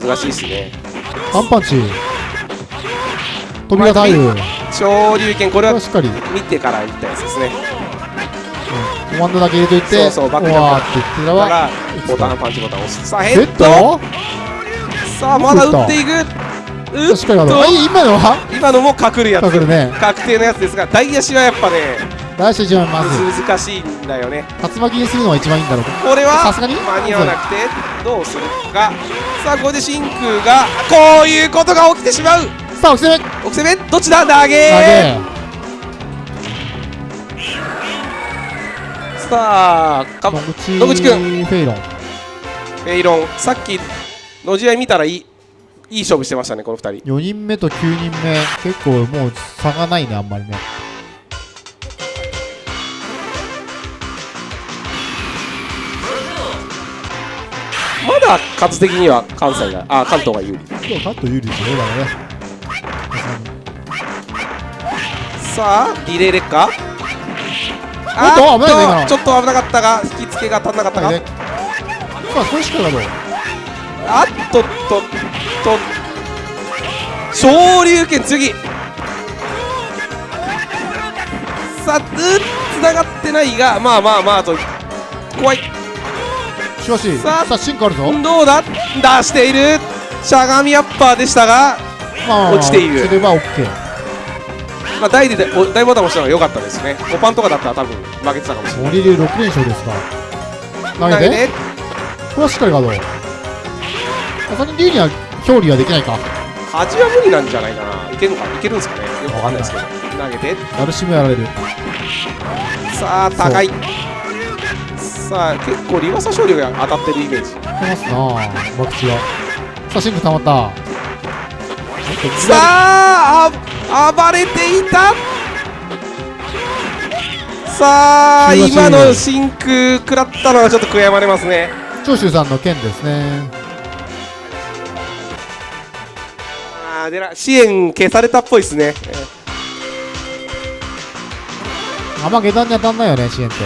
難しいですね。ワンパンチ。飛びが太陽こ昇竜拳これはしっかり。見てからいったやつですね。コマンドだけ入れといてそうそうバックジャンって言ってただかららボタンパンチボタンを押す。さあヘヘッッドド。さあまだ打っていくしっ今のは？今のも隠るやつ。隠るね。確定のやつですが大足はやっぱね出してしまい。ます難しいんだよね。竜巻にするのが一番いいんだろうと。これはさすがに間に合わなくてどうするか。さあこれで真空がこういうことが起きてしまう。さあ、おきせめ。奥攻めどっちだ？投投げげさあか野口野口くんフェイロン。フェイロン。さっきの試合見たらいいいい勝負してましたねこの2人。4人目と9人目結構もう差がないねあんまりね。まだ数的には関西があ関東が有利。今日カット有利ですねだからね。さあリレー劣化。おっと危ないちょっと危なかったが引き付けが足んなかったか、ね。さあこれしかだろう。あっとっと。っと昇竜拳次。さあつながってないがまあまあまあと怖い。しかしさあさあ進化あるぞ。どうだ？出している。しゃがみアッパーでしたが、まあ落ちている。それは OK まあ、大でお大ボタン押したのが良かったですね。5パンとかだったら多分負けてたかもしれない。森流6連勝ですか。ら投げて。これはしっかりガードさすがに竜には表裏はできないか。端は無理なんじゃないかな。いけるのかいけるんですかね。よくわかんないですけど。投げて。ダルシムやられる。さあ高い。さあ結構リバーサ勝利が当たってるイメージ。来ますなさあシンク溜まった。さああ暴れていた。さあ今の真空食らったのはちょっと悔やまれますね。長州さんの剣ですねあーでな支援消されたっぽいですね。えー。あんま下段に当たんないよね支援って。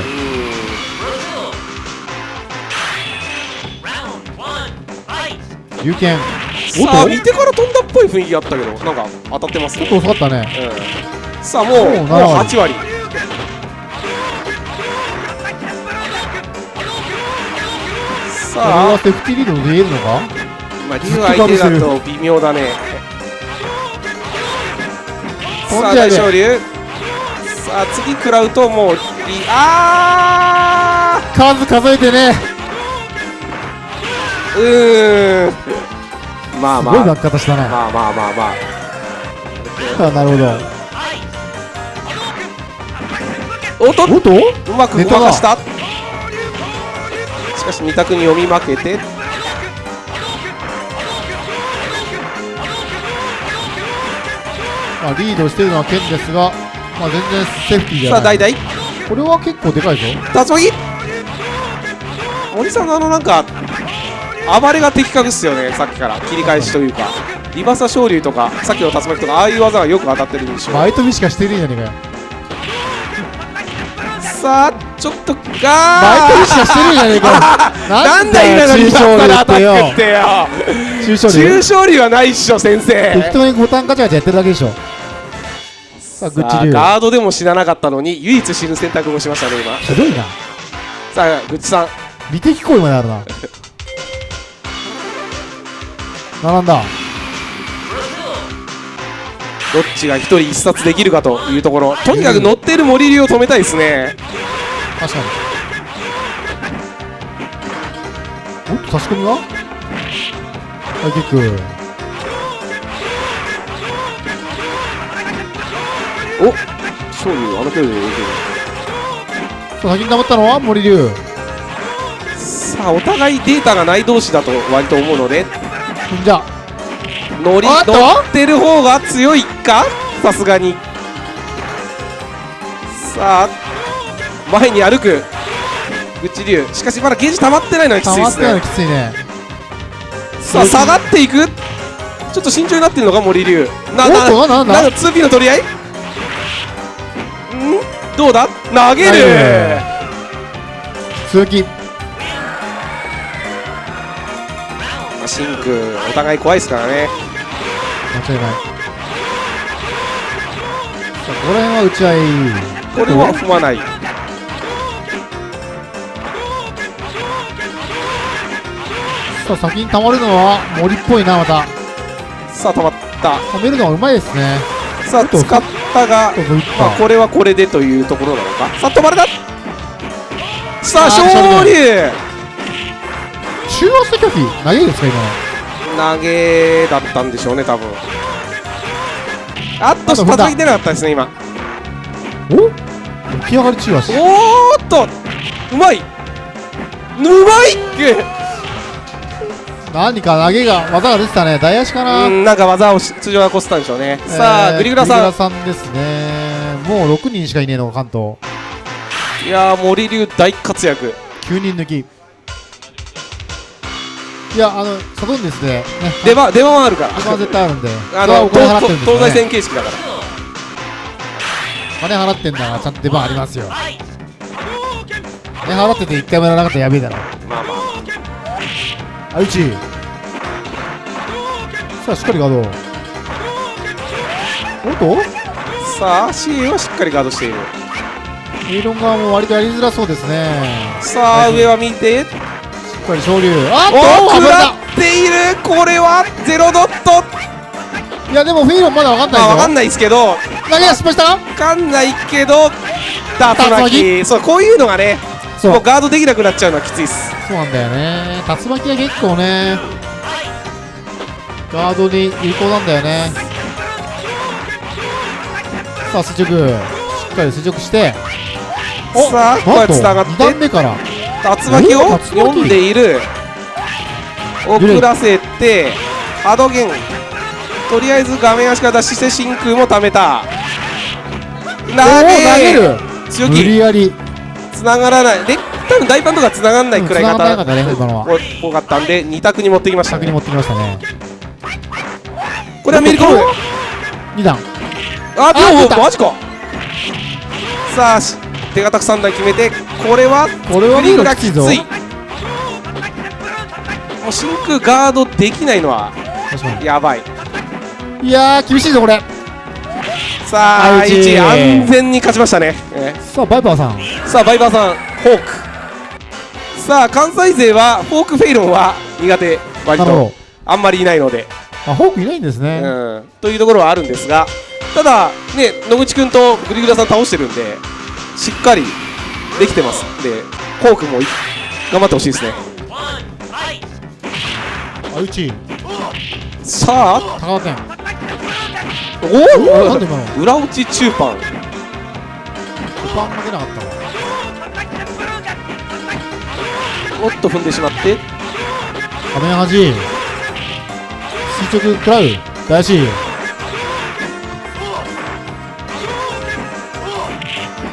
龍剣おっとさあ見てから飛んだっぽい雰囲気あったけどなんか当たってますね。ちょっと遅かったね。うん。さあもうもうもう7割。8割これさあはセーフティーリードで言えるのか？まあ竜相手だと微妙だねさあ大昇龍さあ次食らうともうリあ数数えてね。ーうーんまあ。すごいまあ落下したなまあまあまあまあ。あなるほど。おっと？うまくごまかした。しかし二択に読み負けてまあ、リードしているのは剣ですが、まあ、全然セーフティーじゃない。さあ代々これは結構でかいぞ。竜巻森さんのあのなんか暴れが的確っすよねさっきから。切り返しというか。リバサ昇竜とかさっきの竜巻とかああいう技がよく当たってる印象バイトビしかしてねえじゃねえかよ。さあちょっとがバイトビしかしてねえじゃねえかよ。なんだ今のリバサのアタックってよ。中小中竜はないっしょ先適生当にボタンガチャガチャやってるだけでしょさあガードでも死ななかったのに唯一死ぬ選択もしましたね今。ひどいな。さあグッチさん。美的行為まであるな。並んだ。どっちが一人一冊できるかというところ。とにかく乗っている森流を止めたいですね。確かに。おっと差し込みはハイキックお勝利あの距離で動いてるさあ先に溜まったのは森龍。さあお互いデータがない同士だと割と思うので。じゃ乗り乗ってる方が強いか？さすがに。さあ前に歩く。内流しかしまだゲージ溜まってないのはきついです溜まってないのねきついね。さあ下がっていく。ちょっと慎重になってるのか森流ななんだなんだ 2P の取り合い？んどうだ？投げる。続きまあシンクお互い怖いですからね。間違いない。さあここら辺は打ち合い。これは踏まない。さあ先に溜まるのは森っぽいなまた。さあ止まった。溜めるのがうまいですね。さあ使ったがちょっと打っまあ、たこれはこれでというところなのか。さあ止まれたさあ勝利。中央捨て拒否投げですか今の投げだったんでしょうね多分。あっと叩いてなかったですね今。お？起き上がり中足おーっと。うまい。うまい何か投げが技が出てたね。大足かな、うんなんか技をし通常はこすったんでしょうね、さあえーグリグラさん。グリグラさんですね。もう6人しかいねえのか関東。いやー森流大活躍。9人抜き。いやあのサドンですね。ね。出番出番はあるから。出番絶対あるんで。あ東西線形式だから。金払ってんだからちゃんと出番ありますよ。金払ってて1回もやらなかったらやべえだろ。まあまああうちさあしっかりガード。おっと？さあ CA はしっかりガードしている。エイロン側も割とやりづらそうですね。さあ上は見て。しっかり昇竜あっとお食らっている。これはゼロドット。いやでもフィーロンまだ分かんないぞ。まあわかんないですけど。投げは失敗した？わかんないけど竜巻竜そうこういうのがねそう。もうガードできなくなっちゃうのはきついっす。そうなんだよね。竜巻は結構ね。ガードに有効なんだよね。さあ垂直しっかり垂直して。さあこうやってつながっ2て段目から。竜巻を読んでいる。遅らせてハドゲン。とりあえず画面足から脱出して真空もためた。投げげる。無強気。理やりつながらない。で多分大パンとかつながらないくらい方ったねかったんで2択に持ってきましたね。先に持ってきましたね。これはめり込む2段。ああ出た。秒マジか。さあし手堅く3台決めてこれはこれはリーがきもう真空ガードできないのはやばい。にいやー厳しいぞこれさああうち1安全に勝ちましたね、えさあバイパーさん。ーさあバイバーさんフォーク。さあ関西勢はフォークフェイロンは苦手。割と。あんまりいないので、どあフォークいないんですね、うん、というところはあるんですがただね野口君とグリグラさん倒してるんでしっかりできてますんでフォークもい頑張ってほしいですね。あうち。さあ。高田店おおおなんで今の裏落ち中パン5番が出なかったわおっと踏んでしまって。画面端。垂直食らう大足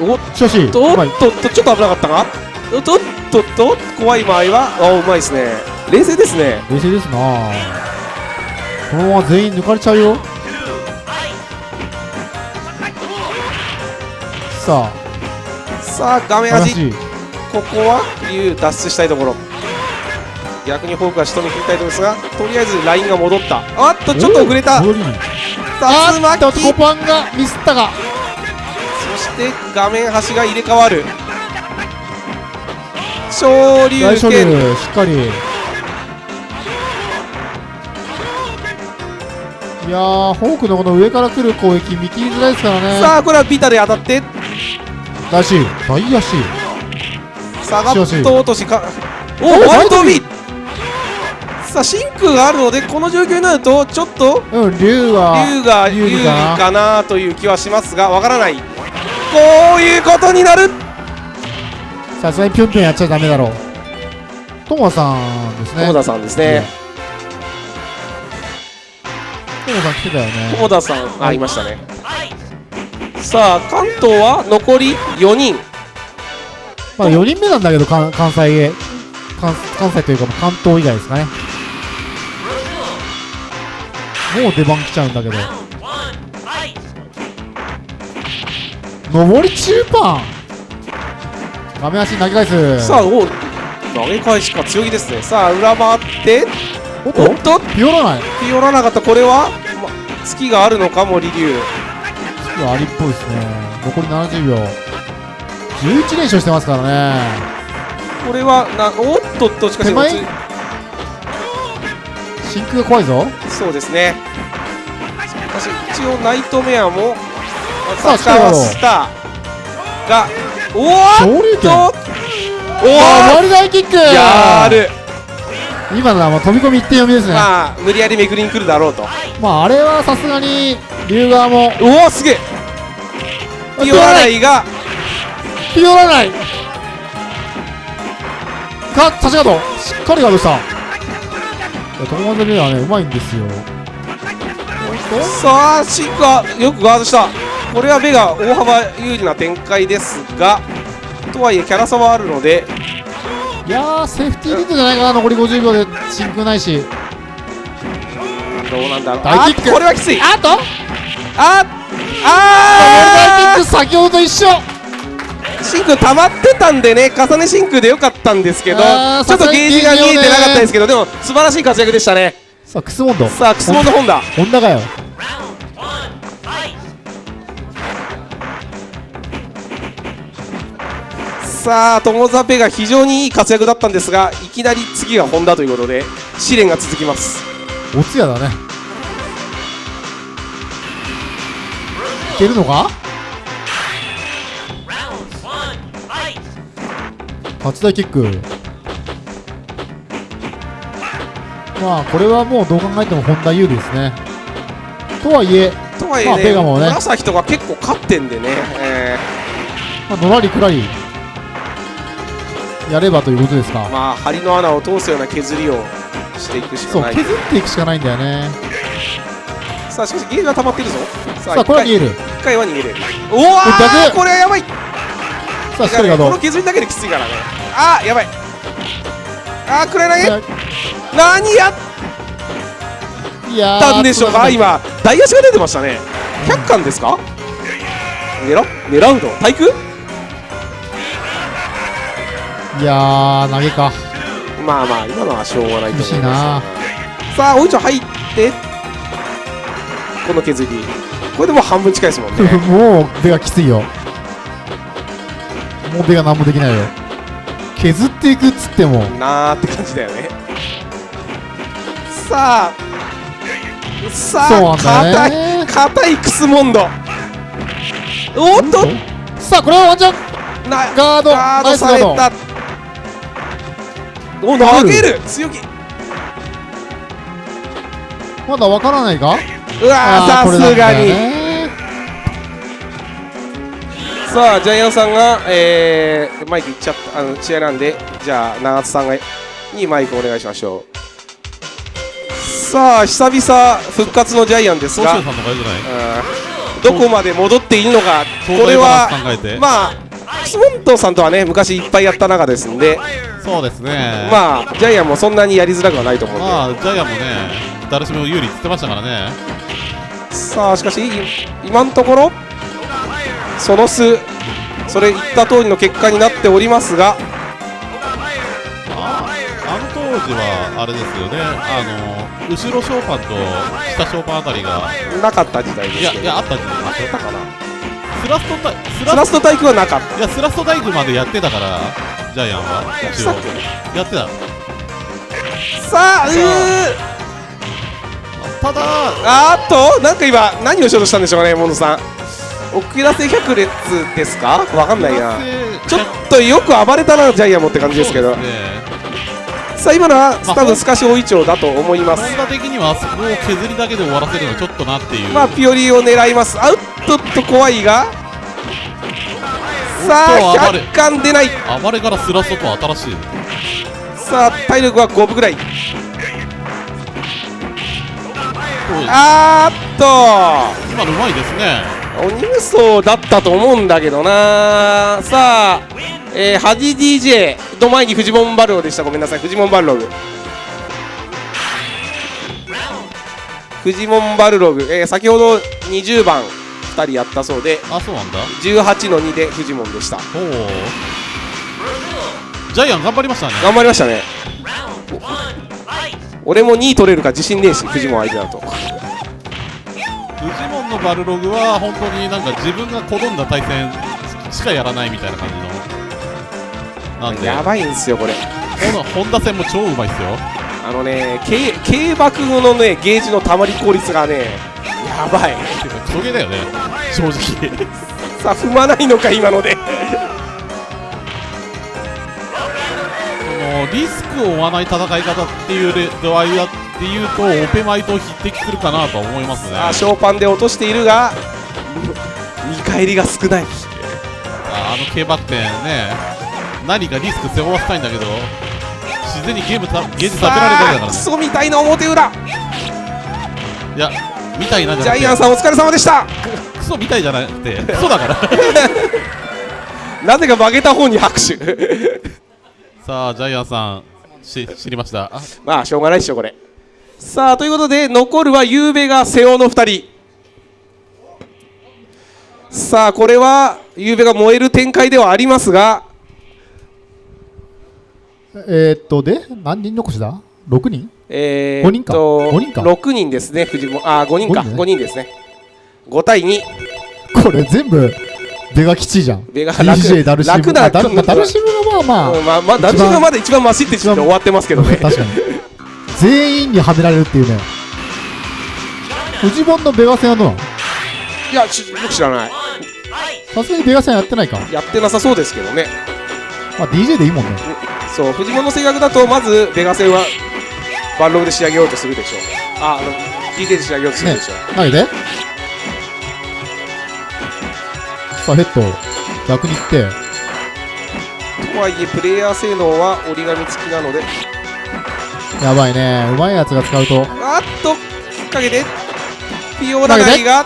おっしかしとおっとっとちょっと危なかったがおっとっとっと怖い場合はあうまいですね。冷静ですね。冷静ですな。このまま全員抜かれちゃうよささあ画面あ端話ここは竜脱出したいところ。逆にフォークは仕留め切りたいところですがとりあえずラインが戻った。あっとちょっと遅れた。竜巻。コパンがミスったが。そして画面端が入れ替わる。昇竜拳。しっかり。いやーホークのこの上から来る攻撃見切りづらいですからね。さあこれはビタで当たって大し大足下がっしと落としか。おおワイトビさあ真空があるのでこの状況になるとちょっと。うん竜が竜が有有利利かな。かなという気はしますがわからない。こういうことになる。さすがにぴょんぴょんやっちゃダメだろう。トモさんですね。友田さんですね。トモさん来てたよね。友田さんあいましたねさあ関東は残り4人。まあ4人目なんだけど関関西へ。関関西というか関東以外ですかね。もう出番来ちゃうんだけど。上り中パン画面足投げ返す。さあお投げ返しか強気ですね。さあ裏回って。おっと？ピオらない。ピオらなかった。これは、ま、月があるのか森龍いやありっぽいですね。残り70秒。11連勝してますからね。これはなおっとっとしかし手前？真空が怖いぞ。そうですね。しかし一応ナイトメアもさあ使わしたがおーっと！おあお回り台キック！やる。今のはもう飛び込み一点読みですね。ままあ無理やりめくりに来るだろうと。ああれはさすがに竜側も。おおすげえ。ピオラナイが。ピオらないか立ちガードしっかりガードした。いや友達はねうまいんですよ。さあシンクはよくガードした。これはベガ大幅有利な展開ですがとはいえキャラ差はあるので。いやーセーフティーリードじゃないかな残り50秒で。真空ないし。どうなんだろう。あこれはきつい。あと？ああク先ほどと一緒。シンク溜まってたんでね重ねシンクでよかったんですけどちょっとゲージが見えてなかったですけどでも素晴らしい活躍でしたね。さあクスモンドさあクスモンドホンダホンダかよ。さあ友ザペが非常にいい活躍だったんですがいきなり次がホンダということで試練が続きます。おつやだねけるのか？初台キック。まあこれはもうどう考えてもホンダ有利ですね。とはいえ、まあとはいえね,、ペガもね。紫とか結構勝ってんでね、えまあ、のらりくらり。やればということですか。ーまあ針の穴を通すような削りをしていくしかない。そう削っていくしかないんだよねさあしかしゲージが溜まってるぞ。ささあこれは逃げる。1回は逃げれる。おわ逆。これはやばい。さあしっかりガードこの削りだけできついからね。あーやばい。あーくらい？投げ何やっいやーたんでしょうか？今大足が出てましたね。100巻ですか？狙狙うの？対空？いやー投げか。まあまあ今のはしょうがないと思いまな。すさあおいちょ入ってこの削り。これでもう半分近いですもんね。もうベがきついよ。もうベが何もできないよ。削っていくっつっても。なーって感じだよね。さあ。さあ硬よね。い硬いクスモンドおっと。さあこれはワンチャン。なガードガード。された。お投げる。強気。まだわからないかうわーさすがに。さあジャイアンさんが、えーマイクいっちゃったあの試合なんでじゃあ長津さんがにマイクお願いしましょう。さあ久々復活のジャイアンですが総集さんの方が良くない？うんどこまで戻っているのかこれはまあクスモントさんとはね昔いっぱいやった中ですんで。そうですね。まあジャイアンもそんなにやりづらくはないと思うんで、まあジャイアンもね誰しも有利って言ってましたからねさあしかしい今のところその数それ言った通りの結果になっておりますが。ああの当時はあれですよね。あの後ろショーパンと下ショーパンあたりが。なかった時代ですいやいやあったんじゃないですかかなスラストタイススラスト対空はなかった。いやスラストタイプまでやってたからジャイアンは。一応。やってたさあ。うーただ。あーっとなんか今何をしようとしたんでしょうかねモノさん。遅らせ百列ですか？わかんないな。ちょっとよく暴れたなジャイアンもって感じですけど。ね。さあ今のは多分透かし大いちょうだと思います。本田的にはそこを削りだけで終わらせるのはちょっとなっていう、まあピオリを狙います。アウトっと怖いが。さあおっと暴れ。100巻出ない。暴れからスラストとは新しい。さあ体力は5分ぐらいあーっと。今のうまいですね。鬼無双だったと思うんだけどな。さあ、えー、ハディ DJ の前にフジモンバルログでした。ごめんなさい。フジモンバルログ。フジモンバルログ、えー先ほど20番2人やったそうで。あそうなんだ。18の2でフジモンでした。ほうジャイアン頑張りましたね。頑張りましたね俺も2位取れるか自信ねえしフジモン相手だと。フジモンのバルログは本当になんか自分が好んだ対戦しかやらないみたいな感じの。なんで。やばいんですよこれ。本田戦も超うまいっすよ。あのね軽軽爆のねゲージのたまり効率がねやばい。クソゲーだよね。正直。さあ踏まないのか今のでリスクを負わない戦い方っていうレ度合いだっていうとオペマイと匹敵するかなとは思いますね。さあショーパンで落としているが見返りが少ない。ああの軽バク転ね何かリスク背負わせたいんだけど自然にゲームたゲージ食べられるだけだからね。ソみたいな表裏。いやみたいなじジゃなくて。ャイアンさんお疲れ様でした。クソみたいじゃなくてクソだから。なぜか負けた方に拍手さあジャイアンさんし知りました？あまあしょうがないでしょこれ。さあということで残るはゆうべが瀬尾の2人。さあこれはゆうべが燃える展開ではありますが。えー、っと、で、何人残しだ ?6 人？えー、五人か。と五人か。6人ですね藤本。あ5人か。五人ね。5人ですね。5対2これ全部、ベガ基地じゃん。ベガ DJ ダルシム。楽なあダルダルシムがまあまあ、うんまあまあダルシムがまだ一番マシって言って終わってますけどね 確かに。全員にはめられるっていうね。フジモンのベガ戦はどうなの？いやち僕知らないさすがにベガ戦やってないか。やってなさそうですけどねまあ DJ でいいもんね。そう藤本の性格だとまずベガ戦はバンログで仕上げようとするでしょうああの DJ で仕上げようとするねでしょう、。投げて。さあ、ヘッド。逆に行って。とはいえプレイヤー性能は折り紙付きなのでやばいね。うまいやつが使うと。あっと引っ掛けてピオラナイが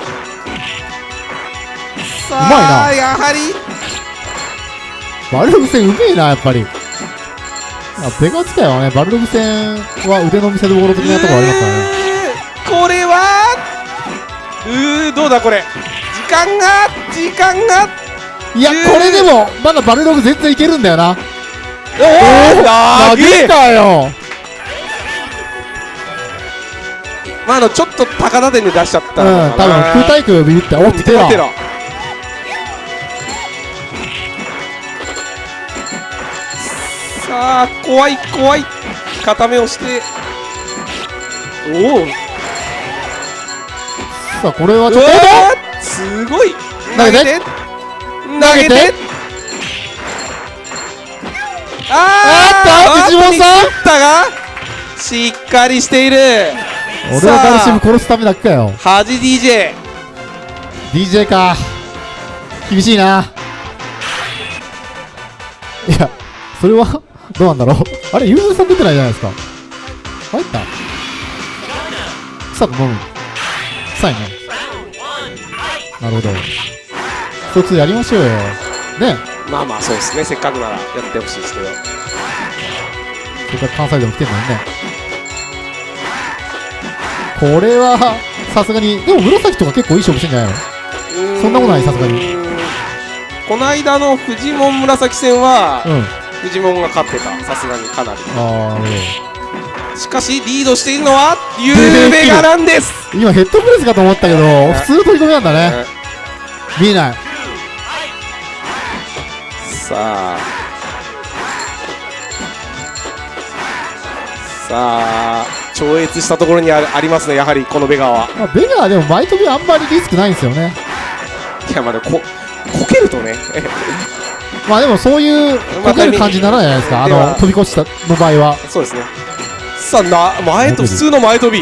さうまいなあやはりバルログ戦うめえな、やっぱり。あベガ使いはね、バルログ戦は腕の見せ所的なところありますからね。これはうーどうだこれ時間が時間が。いや、これでも、まだバルログ全然いけるんだよな。おお投げ投げたよ。まああのちょっと高田点で出しちゃったうん、多分空対空ビビって、おっテてテロさあ怖い怖い。固めをして。おおさあ、これはちょっと、ーすごい投げて投げてあーあーっと藤本さんったがしっかりしている俺はダルシム殺すためだけかよ。恥 DJ DJ か。厳しいな。いや、それは、どうなんだろう。あれ、ユーズさん出てないじゃないですか。入った草と飲む。臭いね。なるほど。一つやりましょうよ。ね。まあまあそうですねせっかくならやってほしいですけどせっかく関西でも来てんのにね。これは、さすがに、でも紫とか結構いい勝負してんじゃないの？そんなことないさすがにこの間のフジモン紫戦は、うん。フジモンが勝ってたさすがにかなりあー、なるほしかしリードしているのはゆうべがなんです。ど。今ヘッドプレスかと思ったけど、普通の取り込みなんだね。見えない。さあ。さあ超越したところにあるありますねやはりこのベガは。まあ、ベガはでも前飛びあんまりリスクないんですよね。いやまあでもここけるとね。まあでもそういうまあこける感じにならないじゃないですか。あの飛び越したの場合は。そうですねさあな前と普通の前飛び、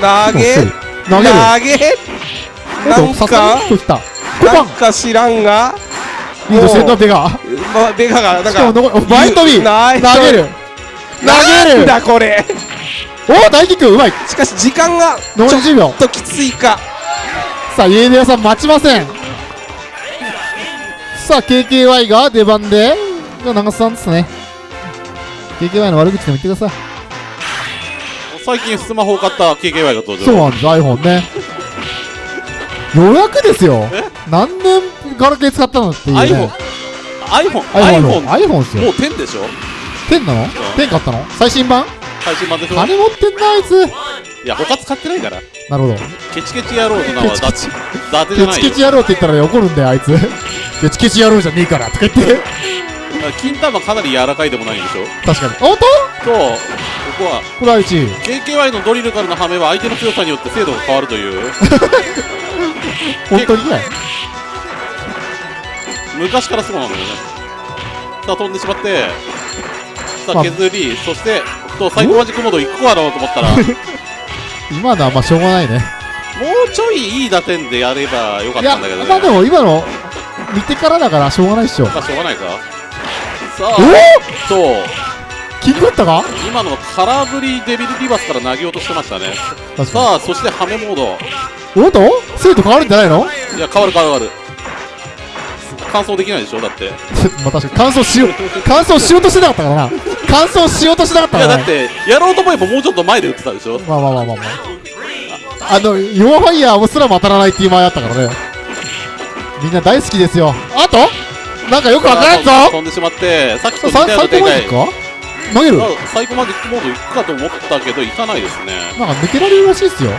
ま、投げ投げる。投げ。なんかな5んか知らんがリードしてるのはベガ。ま、ベガがなんか前飛び。投げる。投げる。だこれ。おお大キックうまい。しかし時間が残り10秒。ちょっときついか。さあ、イエネ屋さん待ちません。さあ、KKY が出番で、長瀬さんですね。KKY の悪口でも言ってくださ最近スマホを買った KKY が登い。場そうなんです、iPhone ね。予約ですよえ？何年ガラケー使ったのっていうね。iPhone iPhone iPhone、iPhone iPhone ですよ。もう10でしょ10なの ?10 買ったの？最新版？最新版でしょ？金持ってんな、あいつ。いや他使ってないからなるほど。ケチケチ野郎の名はだケチ伊達じケゃないよチケチ野郎って言ったら怒るんだよ、あいつ。ケチケチ野郎じゃねえから、とか言って。金玉かなり柔らかいでもないんでしょ？確かに。おっととここは。これは1位。KKY のドリルからのハメは相手の強さによって精度が変わるという。本当にね。昔からそうなんだよね。さあ飛んでしまって。さまあ。あ削り、そしてとサイコマジックモード行くかろうと思ったら。も 今のはまあしょうがないね。うちょいいい打点でやればよかったんだけどね。まあでも今の見てからだからしょうがないっしょ。まあしょうがないかさあおそう。キングだったか？今の空振りデビルリバースから投げようとしてましたね。さあそしてハメモード。に。おっと？生徒変わるんじゃないの？いや変わる変わる。変わる完走できないでしょ？だって。い まあ確かに。乾燥しよう、乾燥しようとしてなかったからな。乾燥しようとしてなかったからね。やだってやろうと思えばもうちょっと前で打ってたでしょ？まあまあまあまあまあ。あの、ヨアファイヤーもすらも当たらないっていう前あったからね。みんな大好きですよ。あと？なんかよくわからんぞ飛んでしまってさっきと似さたような展開投げる？あサイコマジックモード行くかと思ったけど行かないですねなんか抜けられるらしいっすよ。ウ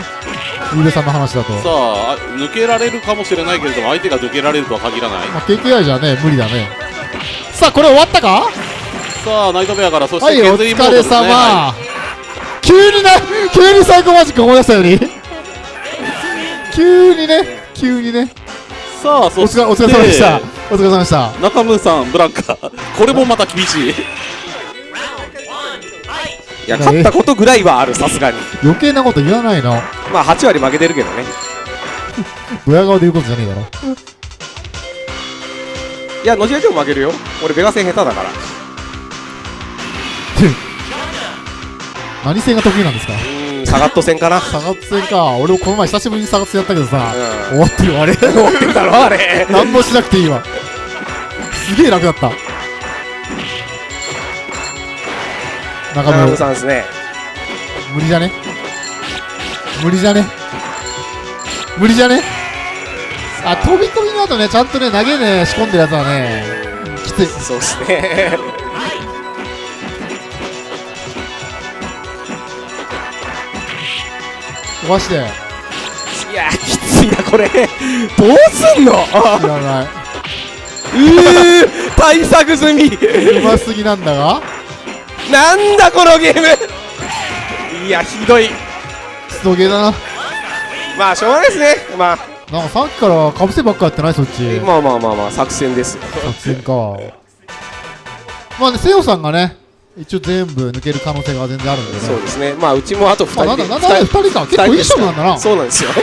ーベさんの話だと。さああ抜けられるかもしれないけれども相手が抜けられるとは限らないまあ、KKI じゃね、無理だね。さあ、これ終わったか？さあナイトベアからそしはい、おて削りモー疲れドですね様、は急にな、急にサイコマジック思い出したように。急にね、急にね。いさあおそして。疲れ、お疲れ様でした。お疲れ様でした。中村さんブランカこれもまた厳しい。いや勝ったことぐらいはあるさすがに。余計なこと言わないの。まあ8割負けてるけどね。ドヤ顔で言うことじゃねえだろ。いや後々も負けるよ。俺ベガ戦下手だから。何戦が得意なんですか？サガット戦かなサガッツ戦か。俺もこの前久しぶりにサガッツやったけどさ、うん終わってるよ、あれ。終わってるだろあれ何もしなくていいわ。すげえ楽だった。中村、さんですね無理じゃね？無理じゃね？無理じゃね？あ、飛び込みの後ね、ちゃんとね、投げね、仕込んでるやつはね、きつい。そうですね飛ばして、いいやきついなこれ。どうすんの？らない。うー対策済み。うますぎなんだが、なんだこのゲーム。いやひどい。クソゲーだな。まあしょうがないですね。まあ。なんかさっきからかぶせばっかやってないそっち。まあまあまあまあ作戦です。よ作戦か。まあね、セオさんがね、一応全部抜ける可能性が全然あるんでね。そうですね。まあうちもあと2まあ、なん人でだ、なんだ、二人か。結構いい勝負なんだな。そうなんですよ。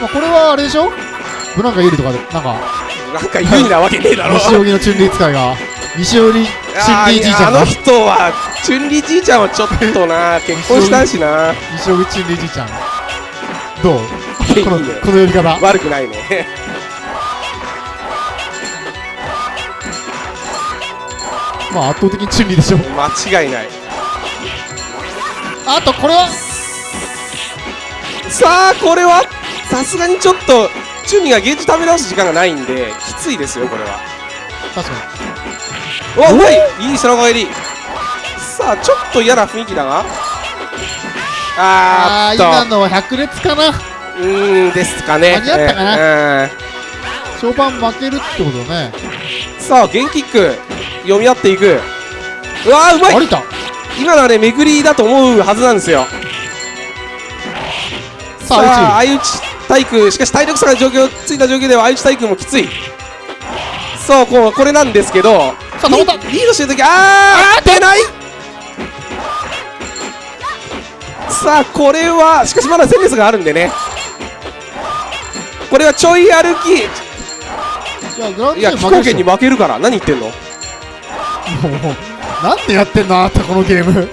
まあ、これはあれでしょ？ブランカ有利とかで、なんか、なんか有利なわけねえだろ。西荻のチュンリー使いが、西荻チュンリあーじいちゃんあの、人はチュンリじいちゃんはちょっとな。結婚したんしな。西荻チュンリーじいちゃん。どう？この、この呼び方。悪くないねまあ、圧倒的にチュンリーでしょ。間違いない。あと、これは、さあこれは？さすがにちょっとチュンリがゲージ食べ直す時間がないんできついですよこれは。確かおうまいいい空返り。さあちょっと嫌な雰囲気だが。に。あー、あ今のは百列かな。うーんですかね。間に合ったかな。な、序盤負けるってことね。さあゲンキック読み合っていく。うわーうまい。今のはね巡りだと思うはずなんですよ。さあ相打ち体育。しかし体力差が状況ついた状況では相打ち体育もきつい。そうこうこれなんですけどさあリリードしてる時あー出ない。さあこれはしかしまだ戦列があるんでね。これはちょい歩き。いや飛行機に負けるから。何言ってんの？ょもうなんでやってんのあなたこのゲーム。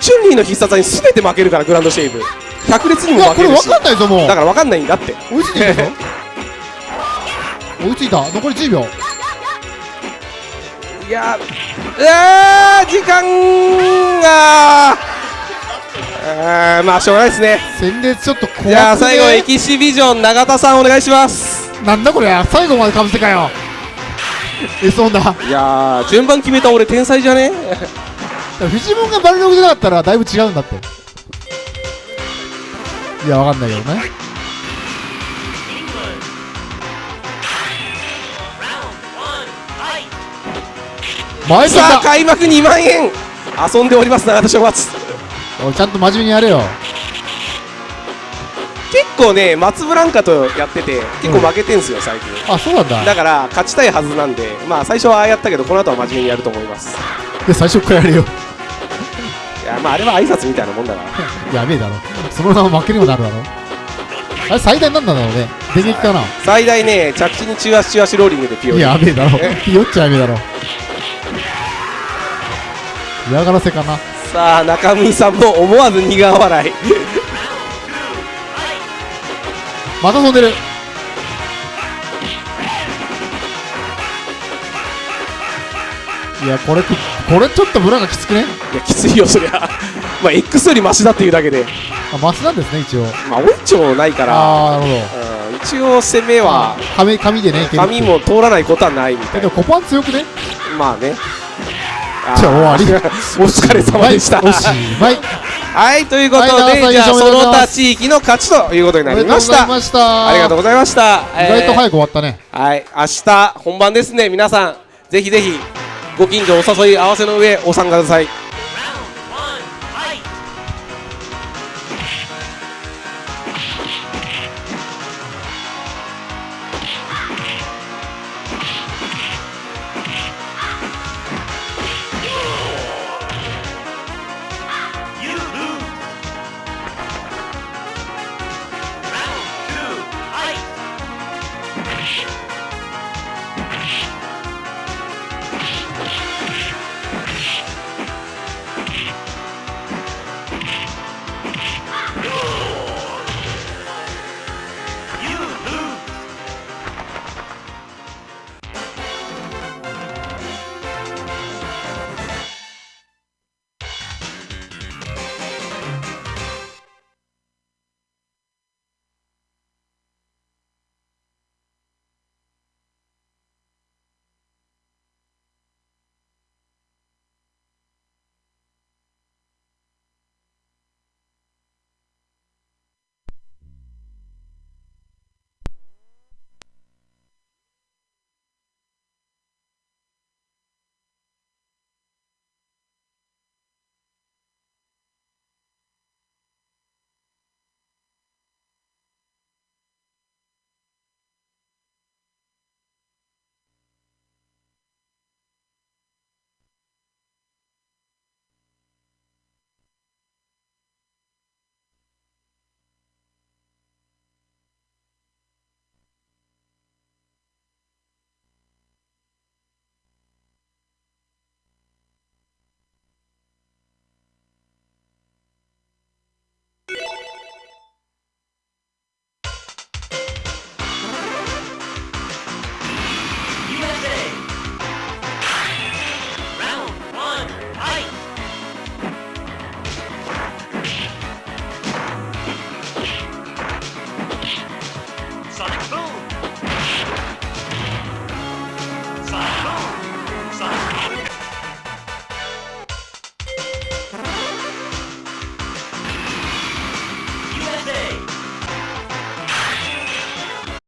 チュンリーの必殺技に全て負けるからグランドシェイブ。百列にも負けるし。かんないぞもう。だから分かんないんだって。追いついてるぞ追いついた？残り10秒。いやうわー時間が。あーまあしょうがないですね。戦列ちょっと怖くね？じゃあ最後エキシビジョン永田さんお願いします。なんだこれ最後までかぶせかよえ そうだいやー順番決めた俺天才じゃね？フジモンがバルログじゃなかったらだいぶ違うんだって。いやわかんないけどね。前さあさ開幕2万円。遊んでおります永田正松おいちゃんと真面目にやれよ結構ね松ブランカとやってて結構負けてんすよ最近。あそうなんだ。だから勝ちたいはずなんでまあ最初はああやったけどこの後は真面目にやると思います。で最初からやれよ。いやまああれは挨拶みたいなもんだから。やべえだろ。そのまま負けにもなるだろ。あれ最大なんだろうね。電撃かな。最大ね着地に中足中足ローリングでピオリやべえだろ。え酔っちゃやべえだろ。嫌がらせかな。さあ中村さんも思わず苦笑いまた飛んでるいやこれこれちょっと村がきつくね？いやきついよそりゃ。まあ X よりマシだっていうだけで。あマスなんですね一応。まあオイチョないから。ああなるほうん一応攻めどは紙紙でねいけるって髪も通らないことはないみたいでもコパン強くね？まあね。じゃあ終わり。お疲れ様でした。はい。おしまいはいということで、はいじゃあその他地域の勝ちということになりました。ありがとうございました。意外と早く終わったね、えーはい明日本番ですね。皆さんぜひぜひご近所お誘い合わせの上お参加ください